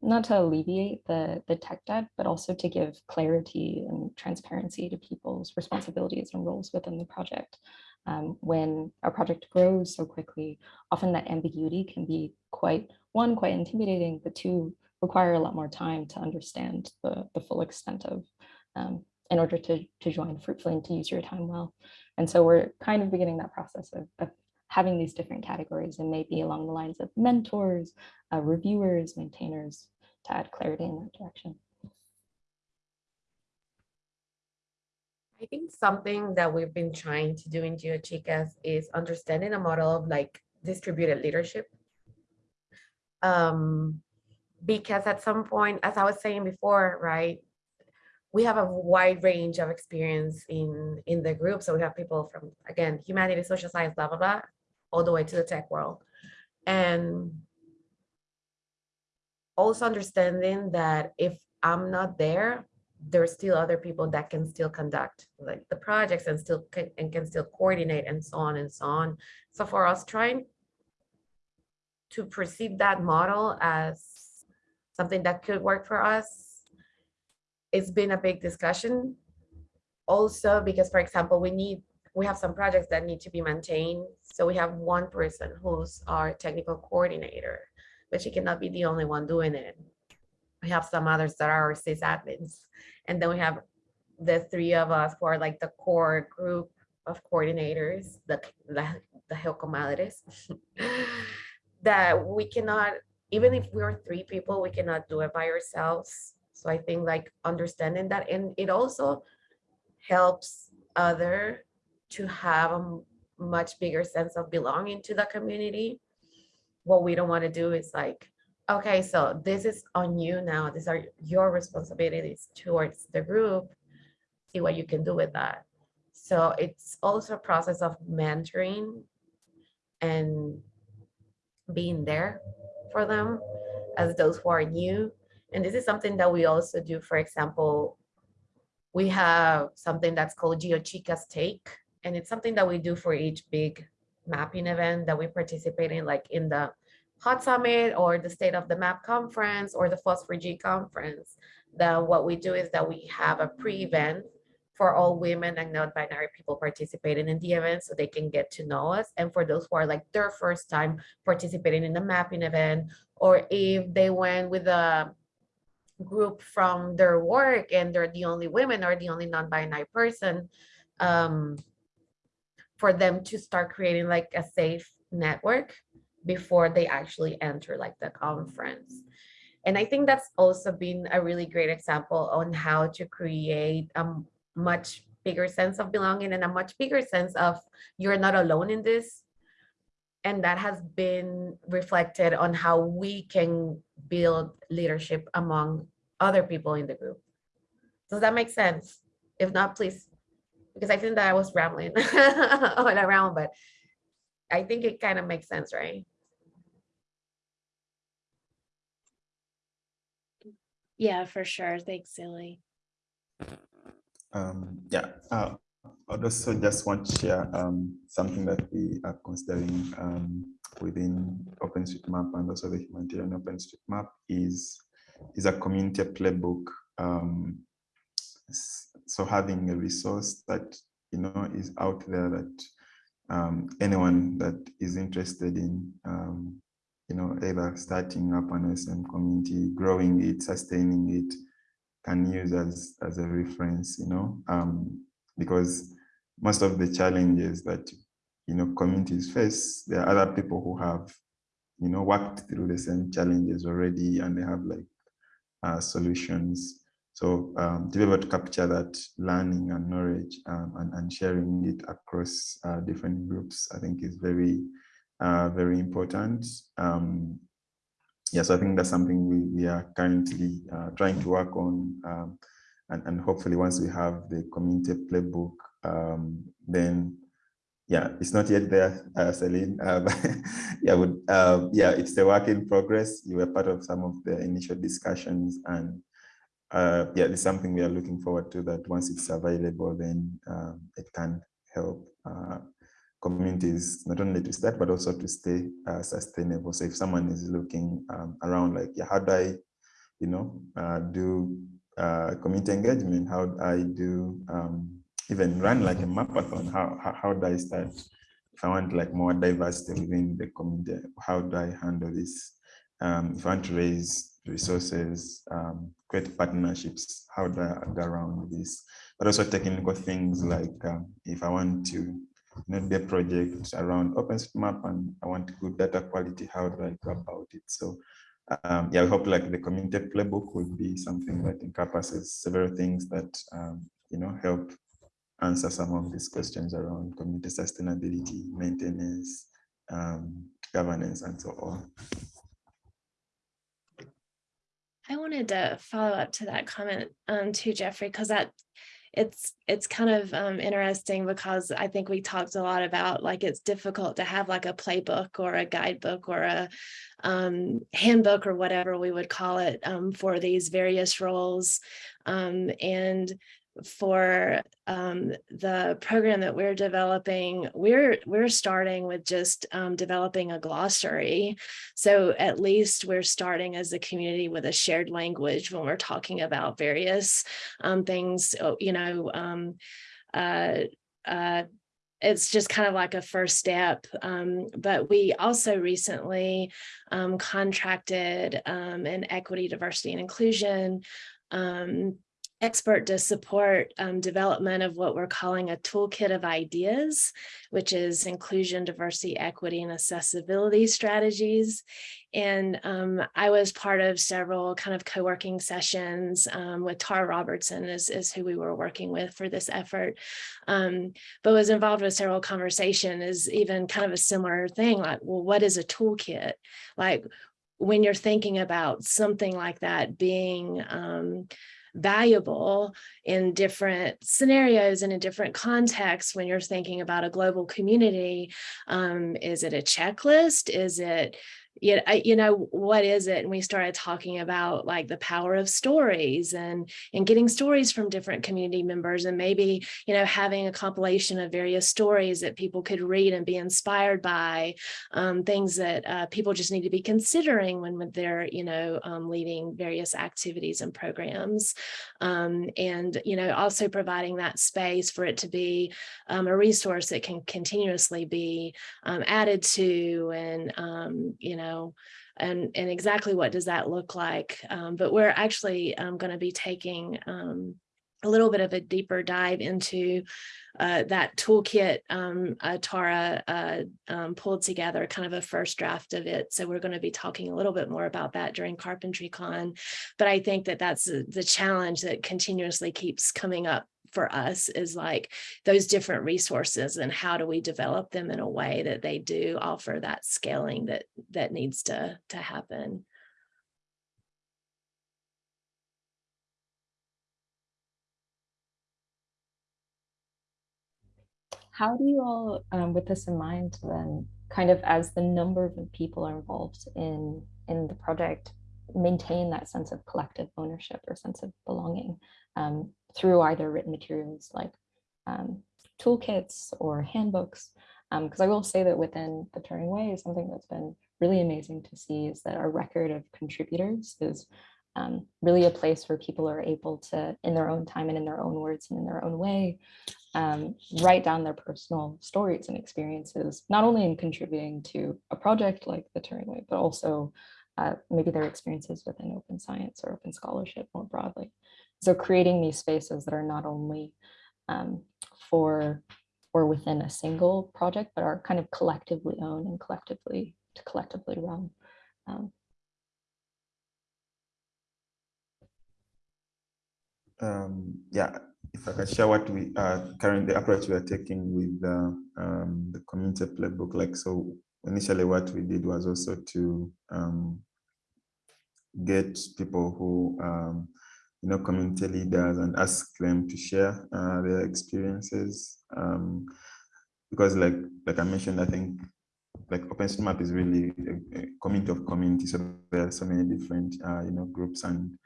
S2: not to alleviate the, the tech debt, but also to give clarity and transparency to people's responsibilities and roles within the project. Um, when a project grows so quickly, often that ambiguity can be quite, one, quite intimidating, but two, require a lot more time to understand the, the full extent of um, in order to, to join fruitfully and to use your time well. And so we're kind of beginning that process of, of having these different categories and maybe along the lines of mentors, uh, reviewers, maintainers to add clarity in that direction.
S5: I think something that we've been trying to do in GeoChicas is understanding a model of like distributed leadership. Um, because at some point, as I was saying before, right, we have a wide range of experience in in the group. So we have people from again, humanities, social science, blah blah blah, all the way to the tech world, and also understanding that if I'm not there, there's still other people that can still conduct like the projects and still can, and can still coordinate and so on and so on. So for us trying to perceive that model as something that could work for us, it's been a big discussion. Also, because for example, we need, we have some projects that need to be maintained. So we have one person who's our technical coordinator, but she cannot be the only one doing it. We have some others that are our sysadmins. And then we have the three of us who are like the core group of coordinators, the, the, the Helcomadres, that we cannot, even if we're three people, we cannot do it by ourselves. So I think like understanding that, and it also helps other to have a much bigger sense of belonging to the community. What we don't want to do is like, okay, so this is on you now. These are your responsibilities towards the group. See what you can do with that. So it's also a process of mentoring and being there for them as those who are new. And this is something that we also do. For example, we have something that's called GeoChicas Take, and it's something that we do for each big mapping event that we participate in, like in the Hot Summit or the State of the Map Conference or the FOSS4G Conference. Then what we do is that we have a pre-event for all women and non-binary people participating in the event so they can get to know us. And for those who are like their first time participating in the mapping event, or if they went with a group from their work and they're the only women or the only non-binary person, um, for them to start creating like a safe network before they actually enter like the conference. And I think that's also been a really great example on how to create a much bigger sense of belonging and a much bigger sense of you're not alone in this. And that has been reflected on how we can build leadership among other people in the group. Does that make sense? If not, please, because I think that I was rambling all around, but I think it kind of makes sense, right?
S3: Yeah, for sure. Thanks, Sele.
S4: Um, yeah, uh, I'd also just want to share um, something that we are considering um, within OpenStreetMap and also the humanitarian OpenStreetMap is is a community playbook. Um, so having a resource that you know is out there that um, anyone that is interested in um, you know either starting up an OSM community, growing it, sustaining it, can use as as a reference, you know, um, because most of the challenges that you know communities face, there are other people who have, you know, worked through the same challenges already, and they have like uh, solutions. So um, to be able to capture that learning and knowledge um, and, and sharing it across uh, different groups, I think is very, uh, very important. Um, yes, I think that's something we, we are currently uh, trying to work on. Um, and, and hopefully once we have the community playbook, um, then yeah, it's not yet there, uh, Celine. Uh, yeah, would, uh, yeah, it's the work in progress. You were part of some of the initial discussions, and uh, yeah, it's something we are looking forward to. That once it's available, then um, it can help uh, communities not only to start but also to stay uh, sustainable. So if someone is looking um, around, like, yeah, how do I, you know, uh, do community engagement? How do I do um, even run like a mapathon, how, how, how do I start? If I want like more diversity within the community, how do I handle this? Um, if I want to raise resources, um, create partnerships, how do I go around this? But also technical things like um, if I want to you know, the project around OpenStreetMap and I want good data quality, how do I go about it? So um, yeah, I hope like the community playbook would be something that encompasses several things that, um, you know, help answer some of these questions around community sustainability, maintenance, um, governance, and so on.
S3: I wanted to follow up to that comment um, too, Geoffrey, because that it's it's kind of um, interesting because I think we talked a lot about like it's difficult to have like a playbook or a guidebook or a um, handbook or whatever we would call it um, for these various roles. Um, and for um, the program that we're developing, we're we're starting with just um, developing a glossary. So at least we're starting as a community with a shared language when we're talking about various um, things, oh, you know, um, uh, uh, it's just kind of like a first step. Um, but we also recently um, contracted um, an equity, diversity, and inclusion um, expert to support um, development of what we're calling a toolkit of ideas, which is inclusion, diversity, equity, and accessibility strategies. And um, I was part of several kind of co-working sessions um, with Tara Robertson is, is who we were working with for this effort, um, but was involved with several conversation is even kind of a similar thing like, well, what is a toolkit? Like when you're thinking about something like that being um, valuable in different scenarios and in different contexts when you're thinking about a global community. Um, is it a checklist? Is it you know, you know, what is it? And we started talking about like the power of stories and, and getting stories from different community members and maybe, you know, having a compilation of various stories that people could read and be inspired by um, things that uh, people just need to be considering when they're, you know, um, leading various activities and programs. Um, and, you know, also providing that space for it to be um, a resource that can continuously be um, added to and, um, you know, know, and, and exactly what does that look like. Um, but we're actually um, going to be taking um, a little bit of a deeper dive into uh, that toolkit um, uh, Tara uh, um, pulled together, kind of a first draft of it. So we're going to be talking a little bit more about that during CarpentryCon. But I think that that's the challenge that continuously keeps coming up for us is like those different resources and how do we develop them in a way that they do offer that scaling that that needs to to happen.
S2: How do you all, um, with this in mind, then kind of as the number of people are involved in in the project, maintain that sense of collective ownership or sense of belonging? Um, through either written materials like um, toolkits or handbooks. Because um, I will say that within the Turing Way, something that's been really amazing to see is that our record of contributors is um, really a place where people are able to, in their own time and in their own words and in their own way, um, write down their personal stories and experiences, not only in contributing to a project like the Turing Way, but also uh, maybe their experiences within open science or open scholarship more broadly. So creating these spaces that are not only um, for or within a single project, but are kind of collectively owned and collectively to collectively run. Um,
S4: um, yeah, if I can share what we are currently approach we are taking with the, um, the community playbook. Like so, initially what we did was also to um, get people who um, you know community leaders and ask them to share uh, their experiences um, because like like I mentioned, I think like OpenStreetMap is really a, a community of communities. So there are so many different uh, you know groups and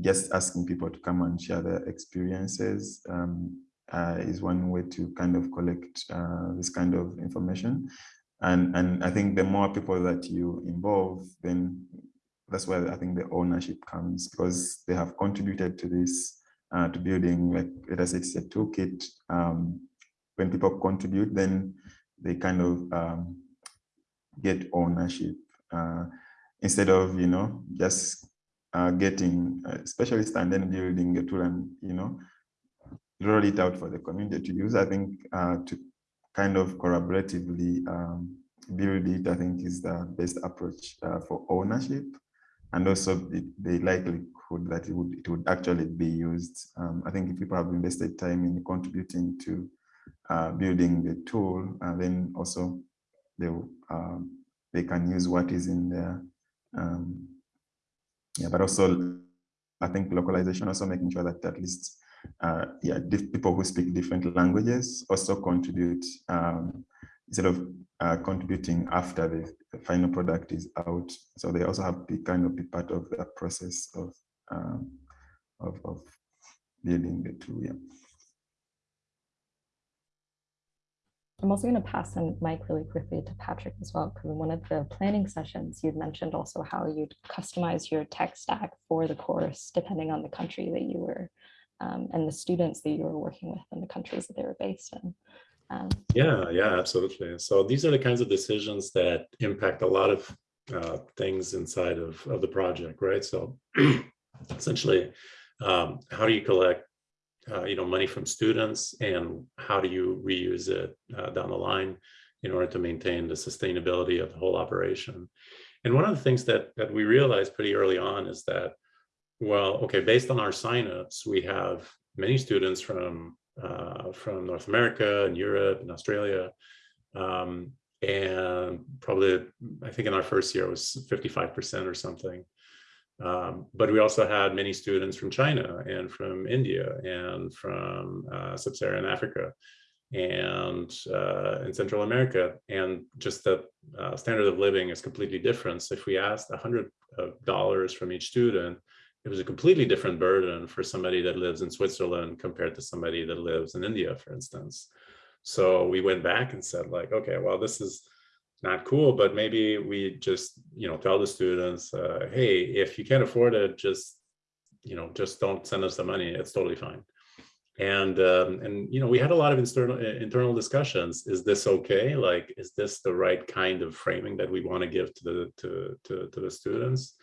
S4: just asking people to come and share their experiences um, uh, is one way to kind of collect uh, this kind of information. And, and I think the more people that you involve, then that's where I think the ownership comes because they have contributed to this, uh, to building, like let us it's a toolkit. Um, when people contribute, then they kind of um, get ownership uh, instead of, you know, just uh, getting a specialist and then building a tool and, you know, roll it out for the community to use. I think uh, to kind of collaboratively um, build it, I think is the best approach uh, for ownership and also the, the, likelihood that it would, it would actually be used. Um, I think if people have invested time in contributing to uh, building the tool, and then also they, um, they can use what is in there. Um, yeah, but also I think localization, also making sure that at least uh, yeah, people who speak different languages also contribute um, instead of uh, contributing after the, the, final product is out. So they also have to kind of be part of the process of um, of, of building the tool. Yeah.
S2: I'm also going to pass the mic really quickly to Patrick as well, because in one of the planning sessions, you'd mentioned also how you'd customize your tech stack for the course, depending on the country that you were um, and the students that you were working with and the countries that they were based in.
S6: Yeah, yeah, absolutely. So these are the kinds of decisions that impact a lot of uh, things inside of, of the project, right? So essentially, um, how do you collect uh, you know, money from students and how do you reuse it uh, down the line in order to maintain the sustainability of the whole operation. And one of the things that, that we realized pretty early on is that, well, okay, based on our signups, we have many students from, uh, from North America and Europe and Australia. Um, and probably, I think in our first year it was 55% or something. Um, but we also had many students from China and from India and from uh, sub-Saharan Africa and uh, in Central America. And just the uh, standard of living is completely different. So if we asked $100 from each student, it was a completely different burden for somebody that lives in Switzerland compared to somebody that lives in India, for instance. So we went back and said like, okay, well, this is not cool, but maybe we just, you know, tell the students, uh, hey, if you can't afford it, just, you know, just don't send us the money. It's totally fine. And, um, and, you know, we had a lot of internal, internal discussions. Is this okay? Like, is this the right kind of framing that we want to give to the, to, to, to the students?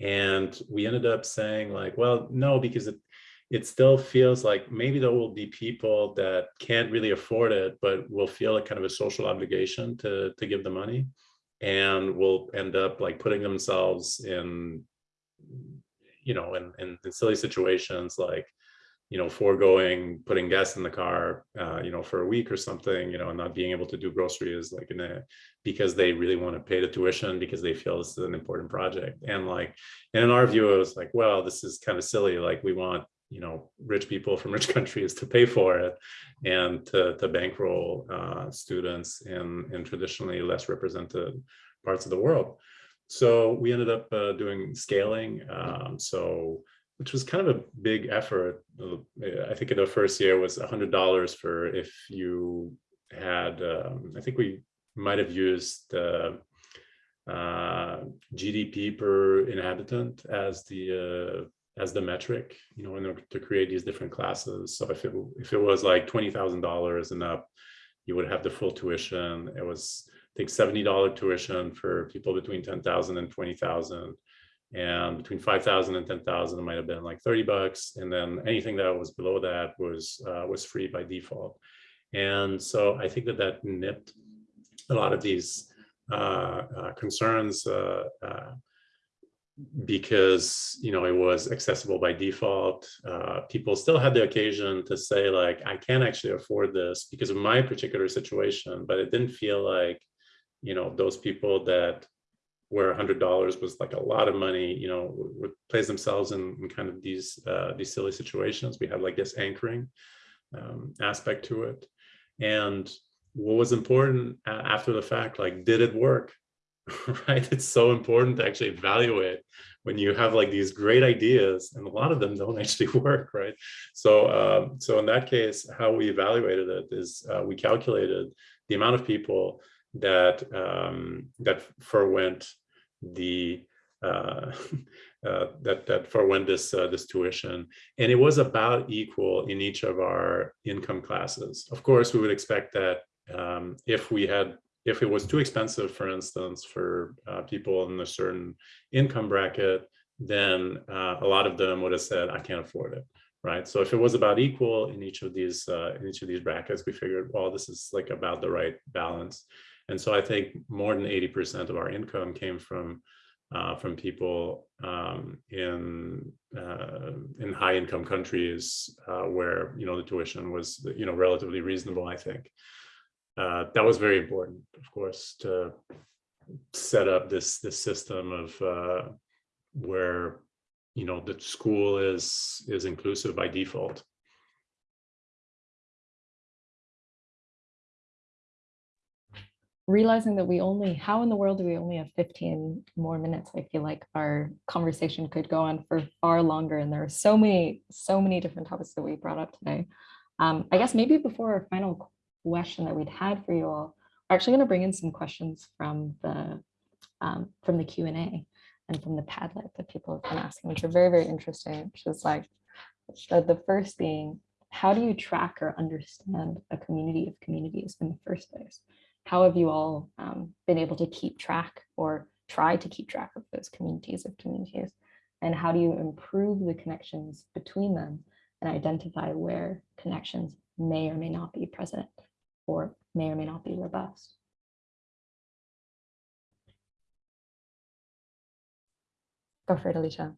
S6: And we ended up saying like, well, no, because it, it still feels like maybe there will be people that can't really afford it, but will feel a kind of a social obligation to, to give the money and will end up like putting themselves in, you know, in, in, in silly situations like, you know, foregoing putting gas in the car, uh, you know, for a week or something, you know, and not being able to do groceries like in a, because they really want to pay the tuition because they feel this is an important project. And like, and in our view, it was like, well, this is kind of silly. Like we want you know, rich people from rich countries to pay for it and to, to bankroll uh, students in, in traditionally less represented parts of the world. So we ended up uh, doing scaling. Um, so, which was kind of a big effort. I think in the first year was $100 for if you had, um, I think we might have used uh, uh, GDP per inhabitant as the uh, as the metric, you know, in order to create these different classes. So if it if it was like twenty thousand dollars and up, you would have the full tuition. It was I think seventy dollar tuition for people between ten thousand and twenty thousand, and between five thousand and ten thousand, it might have been like thirty bucks, and then anything that was below that was uh, was free by default. And so I think that that nipped a lot of these uh, uh, concerns uh, uh because you know it was accessible by default. Uh, people still had the occasion to say like, I can't actually afford this because of my particular situation, but it didn't feel like, you know, those people that where a hundred dollars was like a lot of money, you know, would, place themselves in, in kind of these uh, these silly situations. We had like this anchoring um, aspect to it, and what was important after the fact, like, did it work? right? It's so important to actually evaluate when you have like these great ideas and a lot of them don't actually work, right? So, um, so in that case, how we evaluated it is uh, we calculated the amount of people that um, that forwent the uh, uh, that that forwent this uh, this tuition, and it was about equal in each of our income classes. Of course, we would expect that um, if we had if it was too expensive, for instance, for uh, people in a certain income bracket, then uh, a lot of them would have said, I can't afford it, right? So if it was about equal in each of these uh, in each of these brackets, we figured, well, this is like about the right balance. And so I think more than 80% of our income came from uh, from people um, in uh, in high income countries uh, where you know the tuition was you know relatively reasonable, I think uh, that was very important, of course, to set up this this system of uh, where you know the school is is inclusive by default.
S2: Realizing that we only, how in the world do we only have 15 more minutes? I feel like our conversation could go on for far longer and there are so many, so many different topics that we brought up today. Um, I guess maybe before our final question that we'd had for you all. We're actually going to bring in some questions from the um, from the Q and A and from the Padlet that people have been asking, which are very, very interesting, which is like the, the first being, how do you track or understand a community of communities in the first place? How have you all um, been able to keep track or try to keep track of those communities of communities? And how do you improve the connections between them and identify where connections may or may not be present? or may or may not be robust. Go for it, Alicia.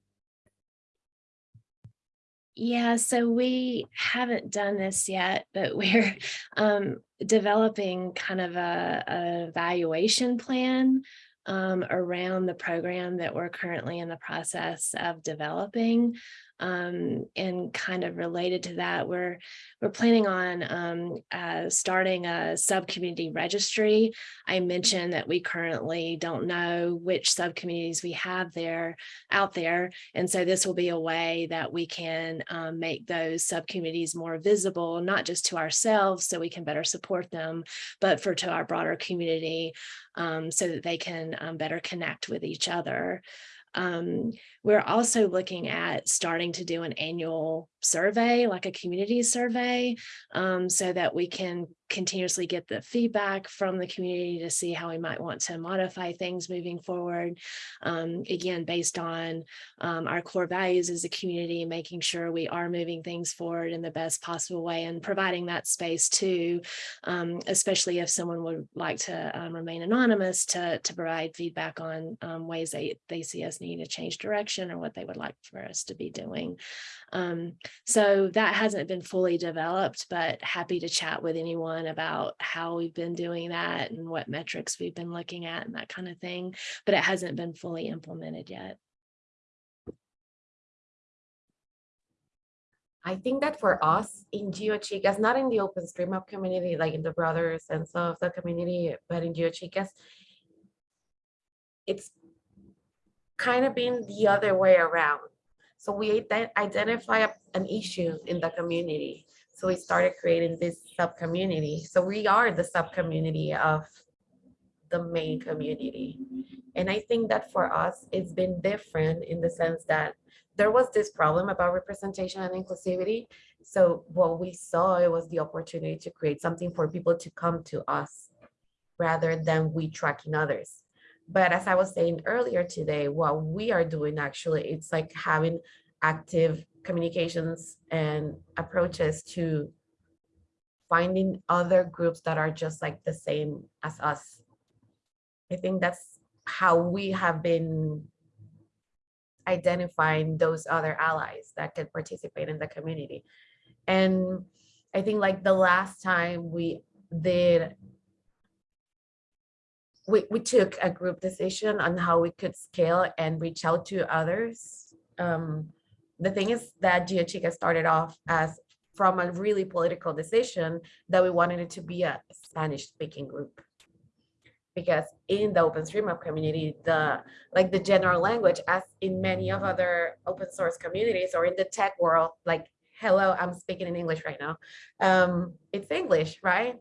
S3: Yeah, so we haven't done this yet, but we're um, developing kind of a, a evaluation plan um, around the program that we're currently in the process of developing. Um, and kind of related to that, we're we're planning on um, uh, starting a sub-community registry. I mentioned that we currently don't know which sub-communities we have there out there, and so this will be a way that we can um, make those sub-communities more visible, not just to ourselves, so we can better support them, but for to our broader community, um, so that they can um, better connect with each other. Um, we're also looking at starting to do an annual survey, like a community survey, um, so that we can continuously get the feedback from the community to see how we might want to modify things moving forward. Um, again, based on um, our core values as a community, making sure we are moving things forward in the best possible way and providing that space too, um, especially if someone would like to um, remain anonymous to, to provide feedback on um, ways they, they see us needing to change direction or what they would like for us to be doing. Um, so that hasn't been fully developed, but happy to chat with anyone about how we've been doing that and what metrics we've been looking at and that kind of thing, but it hasn't been fully implemented yet.
S5: I think that for us in GeoChicas, not in the OpenStreetMap community, like in the broader sense of the community, but in GeoChicas, it's kind of been the other way around. So we identify an issue in the community. So we started creating this sub-community. So we are the sub-community of the main community. And I think that for us, it's been different in the sense that there was this problem about representation and inclusivity. So what we saw, it was the opportunity to create something for people to come to us rather than we tracking others. But as I was saying earlier today, what we are doing actually, it's like having active communications and approaches to finding other groups that are just like the same as us. I think that's how we have been identifying those other allies that could participate in the community. And I think like the last time we did we, we took a group decision on how we could scale and reach out to others. Um, the thing is that GeoChica started off as from a really political decision that we wanted it to be a Spanish speaking group. Because in the OpenStreetMap community, the like the general language, as in many of other open source communities or in the tech world, like, hello, I'm speaking in English right now. Um, it's English, right?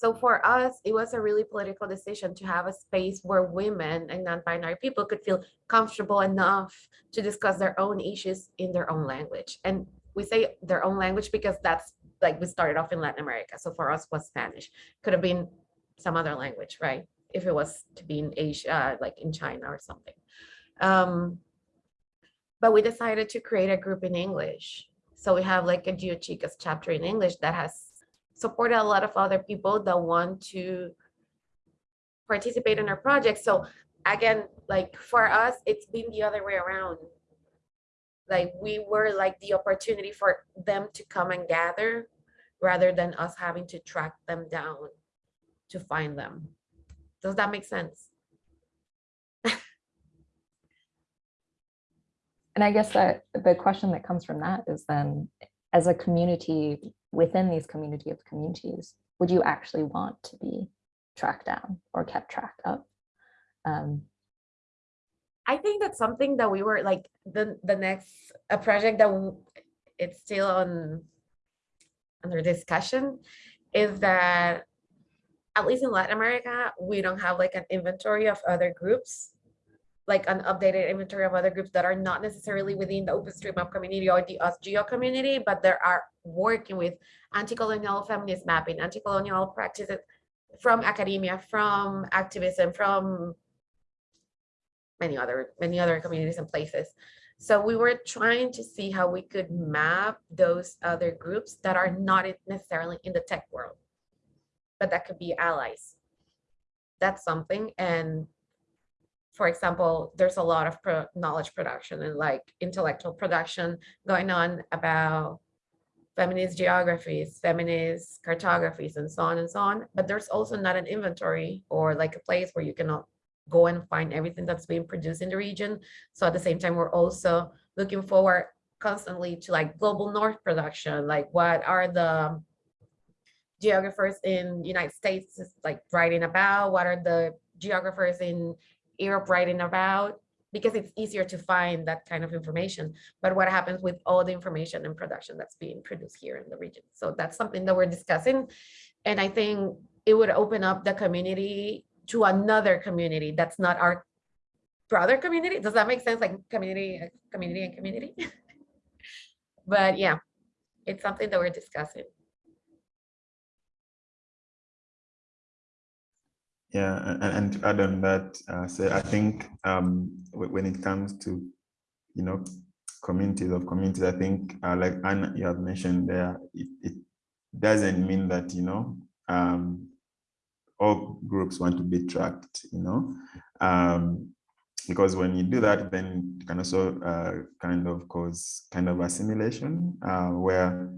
S5: So for us, it was a really political decision to have a space where women and non-binary people could feel comfortable enough to discuss their own issues in their own language. And we say their own language because that's like we started off in Latin America. So for us was Spanish. Could have been some other language, right? If it was to be in Asia, like in China or something. Um, but we decided to create a group in English. So we have like a GeoChicas chapter in English that has supported a lot of other people that want to participate in our project. So again, like for us, it's been the other way around. Like we were like the opportunity for them to come and gather rather than us having to track them down to find them. Does that make sense?
S2: And I guess that the question that comes from that is then, as a community within these community of communities, would you actually want to be tracked down or kept track of? Um,
S5: I think that's something that we were like the the next a project that it's still on under discussion is that at least in Latin America, we don't have like an inventory of other groups, like an updated inventory of other groups that are not necessarily within the OpenStreetMap community or the OSGeo community, but there are working with anti-colonial feminist mapping, anti-colonial practices from academia, from activism, from many other many other communities and places. So we were trying to see how we could map those other groups that are not necessarily in the tech world, but that could be allies. That's something. And for example, there's a lot of pro knowledge production and like intellectual production going on about feminist geographies, feminist cartographies, and so on and so on. But there's also not an inventory or like a place where you cannot go and find everything that's being produced in the region. So at the same time, we're also looking forward constantly to like global north production, like what are the geographers in United States like writing about, what are the geographers in Europe writing about, because it's easier to find that kind of information. But what happens with all the information and production that's being produced here in the region? So that's something that we're discussing. And I think it would open up the community to another community that's not our brother community. Does that make sense? Like community, community and community. but yeah, it's something that we're discussing.
S4: Yeah, and, and to add on that, uh, so I think um, when it comes to, you know, communities of communities, I think uh, like Anna, you have mentioned there, it, it doesn't mean that, you know, um, all groups want to be tracked, you know, um, because when you do that, then it can also uh, kind of cause kind of assimilation uh, where,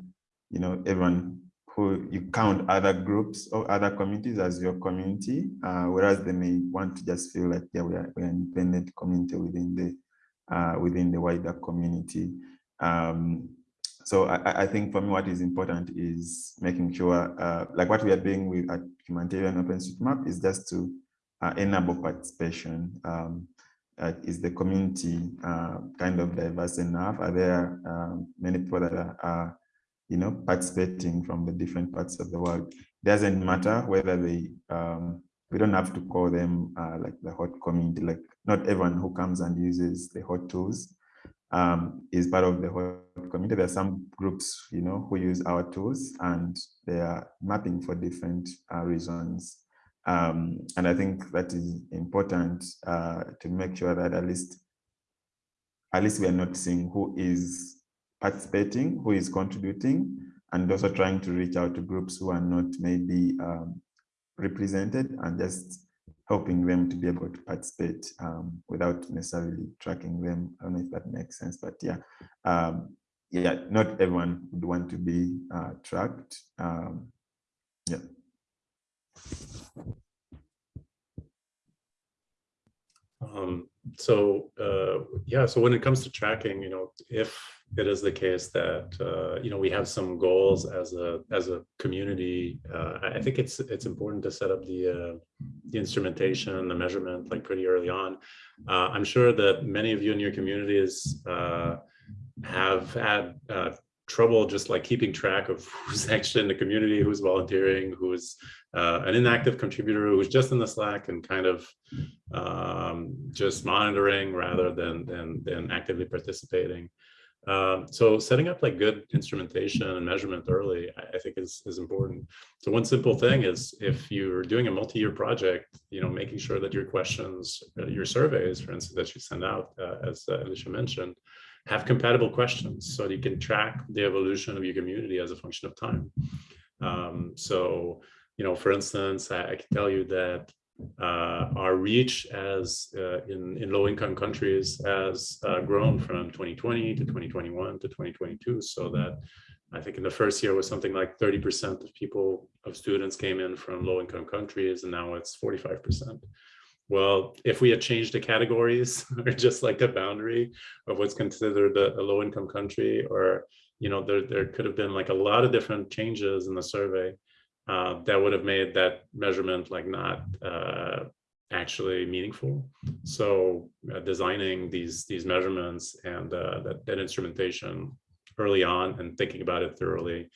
S4: you know, everyone who you count other groups or other communities as your community, uh, whereas they may want to just feel like yeah, we are, we are an independent community within the uh, within the wider community. Um, so I, I, think for me, what is important is making sure, uh, like what we are doing with at Humanitarian OpenStreetMap is just to uh, enable participation. Um, is the community uh, kind of diverse enough? Are there many people that are you know, participating from the different parts of the world. Doesn't matter whether they, um, we don't have to call them uh, like the HOT community, like not everyone who comes and uses the HOT tools um, is part of the HOT community. There are some groups, you know, who use our tools and they are mapping for different uh, reasons. Um, and I think that is important uh, to make sure that at least, at least we are not seeing who is participating, who is contributing, and also trying to reach out to groups who are not maybe um, represented and just helping them to be able to participate um, without necessarily tracking them. I don't know if that makes sense, but yeah, um, yeah, not everyone would want to be uh, tracked. Um, yeah.
S6: Um, so uh, yeah, so when it comes to tracking, you know, if it is the case that uh, you know we have some goals as a as a community, uh, I think it's it's important to set up the uh, the instrumentation, the measurement, like pretty early on. Uh, I'm sure that many of you in your communities uh, have had uh, trouble just like keeping track of who's actually in the community, who's volunteering, who's an inactive contributor who's just in the Slack and kind of um, just monitoring rather than, than, than actively participating. Um, so setting up like good instrumentation and measurement early, I, I, think is, is important. So one simple thing is if you're doing a multi-year project, you know, making sure that your questions, uh, your surveys, for instance, that you send out, uh, as uh, Alicia mentioned, have compatible questions so that you can track the evolution of your community as a function of time. Um, so you know, for instance, I, I can tell you that our reach as uh, in, in low income countries has uh, grown from 2020 to 2021 to 2022 so that I think in the first year was something like 30% of people of students came in from low income countries and now it's 45%. Well, if we had changed the categories or just like the boundary of what's considered a, a low income country or, you know, there, there could have been like a lot of different changes in the survey uh, that would have made that measurement like not uh, actually meaningful. So uh, designing these these measurements and uh, that, that instrumentation early on and thinking about it thoroughly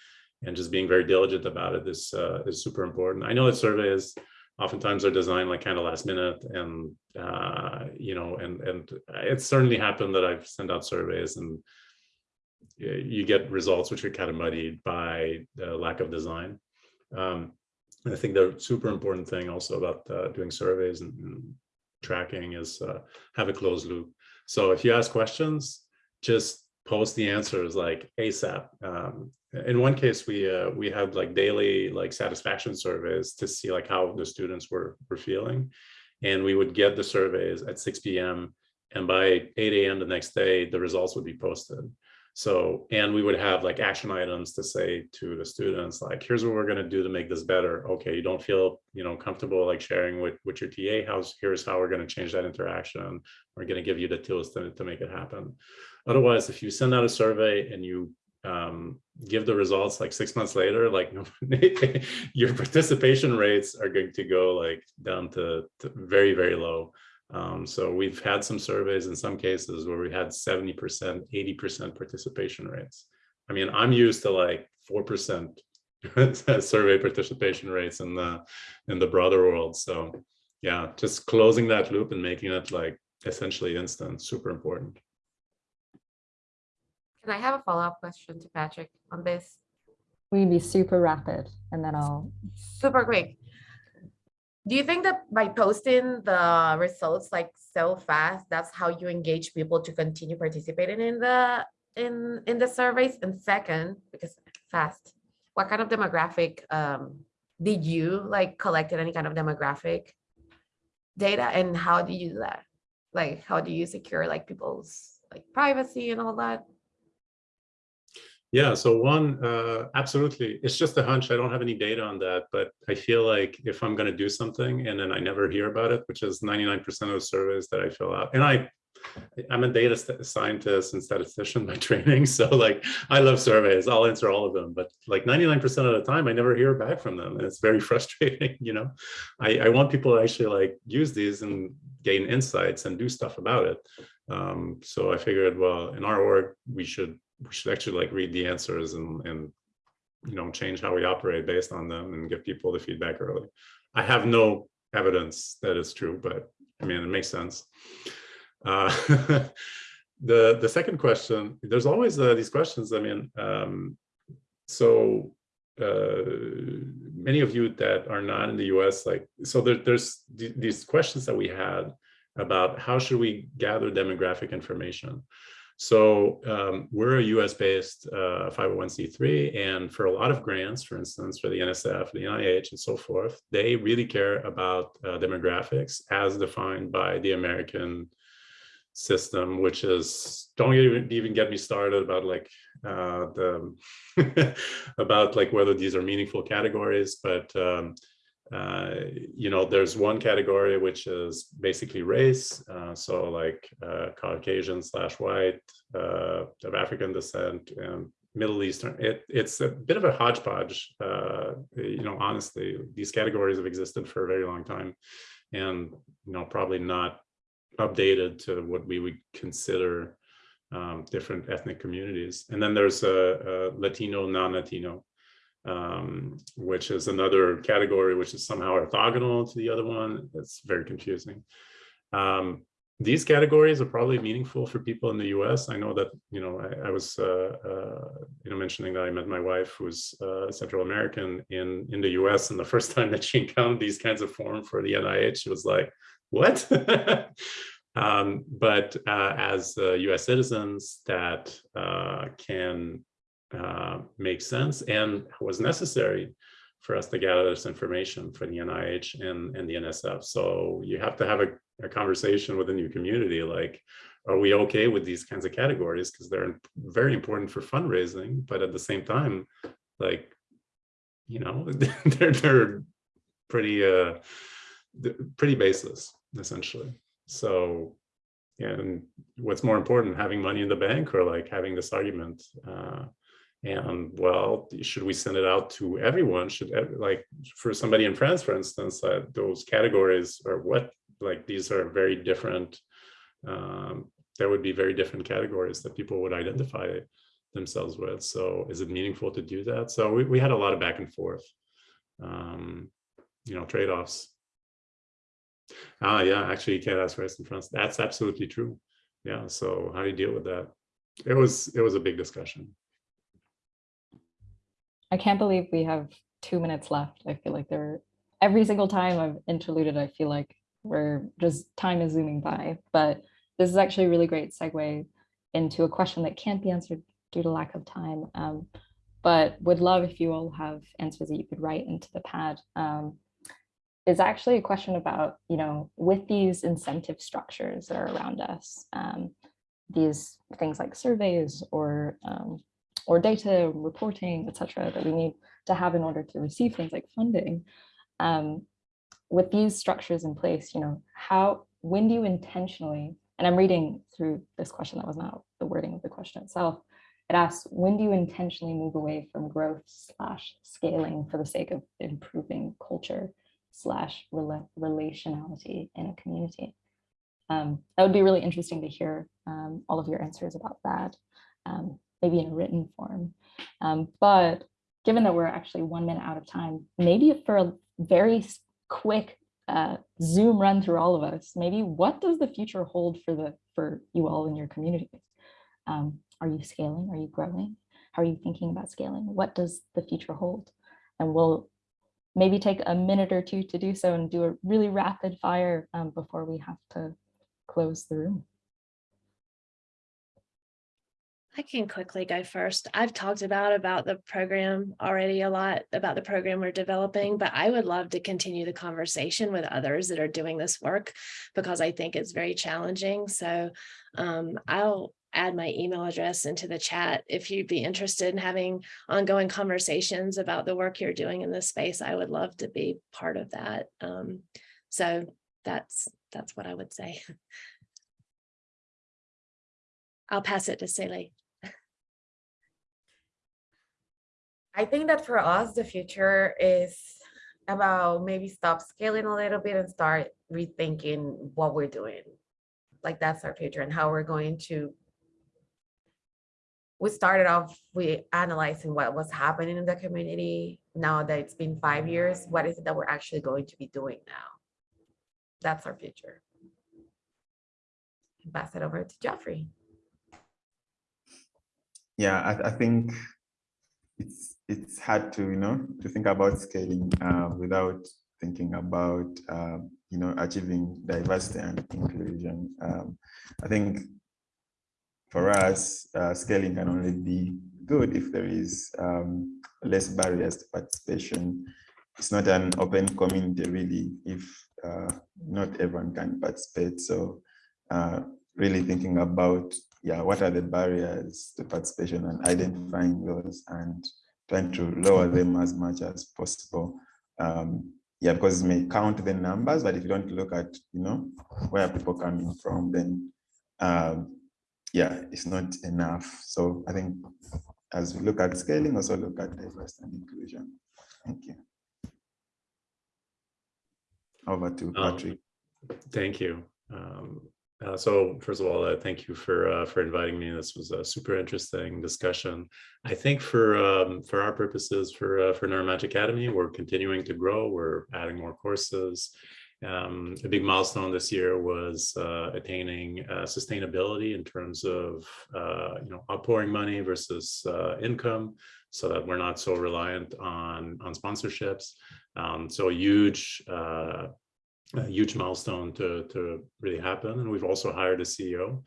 S6: and just being very diligent about it is uh, is super important. I know that surveys oftentimes are designed like kind of last minute and uh, you know and and it's certainly happened that I've sent out surveys and you get results which are kind of muddied by the lack of design. Um, I think the super important thing also about uh, doing surveys and, and tracking is uh, have a closed loop. So if you ask questions, just post the answers like ASAP. Um, in one case, we uh, we had like daily like satisfaction surveys to see like how the students were were feeling, and we would get the surveys at 6 p.m. and by 8 a.m. the next day, the results would be posted. So, and we would have like action items to say to the students, like, here's what we're going to do to make this better. Okay, you don't feel, you know, comfortable like sharing with, with your TA house. Here's how we're going to change that interaction. We're going to give you the tools to, to make it happen. Otherwise, if you send out a survey and you um, give the results like six months later, like your participation rates are going to go like down to, to very, very low. Um, so we've had some surveys in some cases where we had 70%, 80% participation rates. I mean, I'm used to like 4% survey participation rates in the in the broader world. So yeah, just closing that loop and making it like essentially instant, super important.
S5: Can I have a follow-up question to Patrick on this?
S2: We'd be super rapid and then I'll
S5: super quick do you think that by posting the results like so fast that's how you engage people to continue participating in the in in the surveys? And second because fast what kind of demographic um did you like collected any kind of demographic data? And how do you do that? Like how do you secure like people's like privacy and all that
S6: yeah, so one, uh, absolutely. It's just a hunch. I don't have any data on that, but I feel like if I'm going to do something and then I never hear about it, which is 99% of the surveys that I fill out, and I, I'm a data scientist and statistician by training. So like, I love surveys. I'll answer all of them, but like 99% of the time, I never hear back from them. And it's very frustrating. You know, I, I want people to actually like use these and gain insights and do stuff about it. Um, so I figured, well, in our work, we should we should actually like read the answers and and you know change how we operate based on them and give people the feedback early. I have no evidence that it's true, but I mean it makes sense. Uh, the the second question, there's always uh, these questions. I mean, um, so uh, many of you that are not in the U.S. like so there, there's th these questions that we had about how should we gather demographic information. So um, we're a US-based uh, 501c3, and for a lot of grants, for instance, for the NSF, the NIH, and so forth, they really care about uh, demographics as defined by the American system, which is don't even even get me started about like uh, the about like whether these are meaningful categories, but um, uh, you know, there's one category which is basically race. Uh, so like uh, Caucasian slash white, uh, of African descent, and Middle Eastern. It, it's a bit of a hodgepodge. Uh, you know, honestly, these categories have existed for a very long time, and you know, probably not updated to what we would consider um, different ethnic communities. And then there's a, a Latino, non-Latino um, which is another category which is somehow orthogonal to the other one. It's very confusing. Um, these categories are probably meaningful for people in the US. I know that, you know, I, I was, uh, uh, you know, mentioning that I met my wife who's uh, Central American in, in the US. And the first time that she encountered these kinds of form for the NIH, she was like, what? um, but uh, as US citizens that uh, can uh, makes sense and was necessary for us to gather this information for the NIH and, and the NSF. So you have to have a, a conversation within your community, like, are we okay with these kinds of categories? Because they're very important for fundraising, but at the same time, like, you know, they're, they're pretty, uh, pretty baseless, essentially. So and what's more important, having money in the bank or like having this argument? Uh, and well, should we send it out to everyone? Should like for somebody in France, for instance, uh, those categories are what like these are very different. Um, there would be very different categories that people would identify themselves with. So is it meaningful to do that? So we, we had a lot of back and forth, um, you know, trade-offs. Ah, yeah, actually you can't ask rest in France. That's absolutely true. Yeah, so how do you deal with that? It was, it was a big discussion.
S2: I can't believe we have two minutes left. I feel like there every single time I've interluded, I feel like we're just time is zooming by. But this is actually a really great segue into a question that can't be answered due to lack of time. Um, but would love if you all have answers that you could write into the pad. Um, is actually a question about, you know, with these incentive structures that are around us, um, these things like surveys or um, or data reporting, etc., that we need to have in order to receive things like funding. Um, with these structures in place, you know, how, when do you intentionally, and I'm reading through this question, that was not the wording of the question itself, it asks, when do you intentionally move away from growth slash scaling for the sake of improving culture slash relationality in a community? Um, that would be really interesting to hear um, all of your answers about that. Um, maybe in a written form. Um, but given that we're actually one minute out of time, maybe for a very quick uh, Zoom run through all of us, maybe what does the future hold for the for you all in your communities? Um, are you scaling? Are you growing? How are you thinking about scaling? What does the future hold? And we'll maybe take a minute or two to do so and do a really rapid fire um, before we have to close the room.
S3: I can quickly go first. I've talked about about the program already a lot about the program we're developing, but I would love to continue the conversation with others that are doing this work because I think it's very challenging. So um, I'll add my email address into the chat if you'd be interested in having ongoing conversations about the work you're doing in this space. I would love to be part of that. Um, so that's that's what I would say. I'll pass it to Sele.
S5: I think that for us, the future is about maybe stop scaling a little bit and start rethinking what we're doing. Like that's our future and how we're going to. We started off we analyzing what was happening in the community. Now that it's been five years, what is it that we're actually going to be doing now? That's our future. Pass it over to Geoffrey.
S4: Yeah, I, I think it's it's hard to you know to think about scaling uh, without thinking about um, you know achieving diversity and inclusion. Um, I think for us, uh, scaling can only be good if there is um, less barriers to participation. It's not an open community really if uh, not everyone can participate. So uh, really thinking about, yeah, what are the barriers to participation and identifying those and trying to lower them as much as possible. Um, yeah, because it may count the numbers, but if you don't look at, you know, where people coming from, then um, yeah, it's not enough. So I think as we look at scaling, also look at diversity and inclusion. Thank you. Over to
S6: Um,
S4: Patrick.
S6: Thank you. Um, uh, so first of all, uh, thank you for uh, for inviting me. This was a super interesting discussion. I think for um, for our purposes for uh, for Neuromatch Academy, we're continuing to grow. We're adding more courses. Um, a big milestone this year was uh, attaining uh, sustainability in terms of you know outpouring money versus income, so that we're not so reliant on on sponsorships. Um, so a huge a huge milestone to, to really happen. And we've also hired a CEO.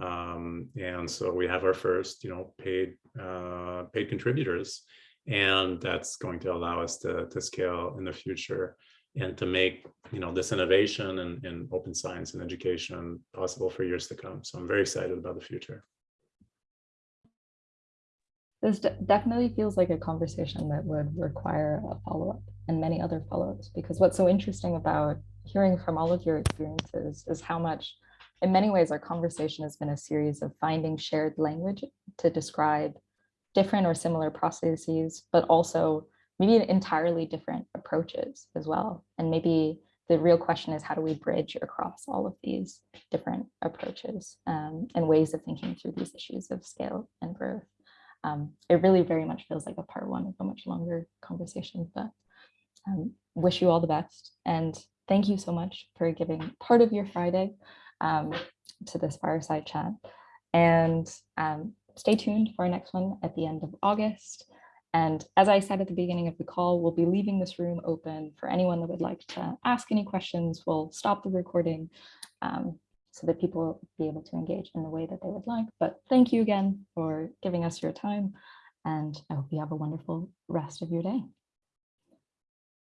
S6: Um, and so we have our first, you know, paid uh, paid contributors. And that's going to allow us to, to scale in the future and to make, you know, this innovation and, open science and education possible for years to come. So I'm very excited about the future.
S2: This de- definitely feels like a conversation that would require a follow-up and many other follow-ups because what's so interesting about hearing from all of your experiences is how much, in many ways, our conversation has been a series of finding shared language to describe different or similar processes, but also maybe entirely different approaches as well. And maybe the real question is how do we bridge across all of these different approaches um, and ways of thinking through these issues of scale and growth. Um, it really very much feels like a part one of a much longer conversation, but um, wish you all the best. And thank you so much for giving part of your Friday um, to this fireside chat. And um, stay tuned for our next one at the end of August. And as I said at the beginning of the call, we'll be leaving this room open for anyone that would like to ask any questions. We'll stop the recording um, so that people will be able to engage in the way that they would like. But thank you again for giving us your time. And I hope you have a wonderful rest of your day.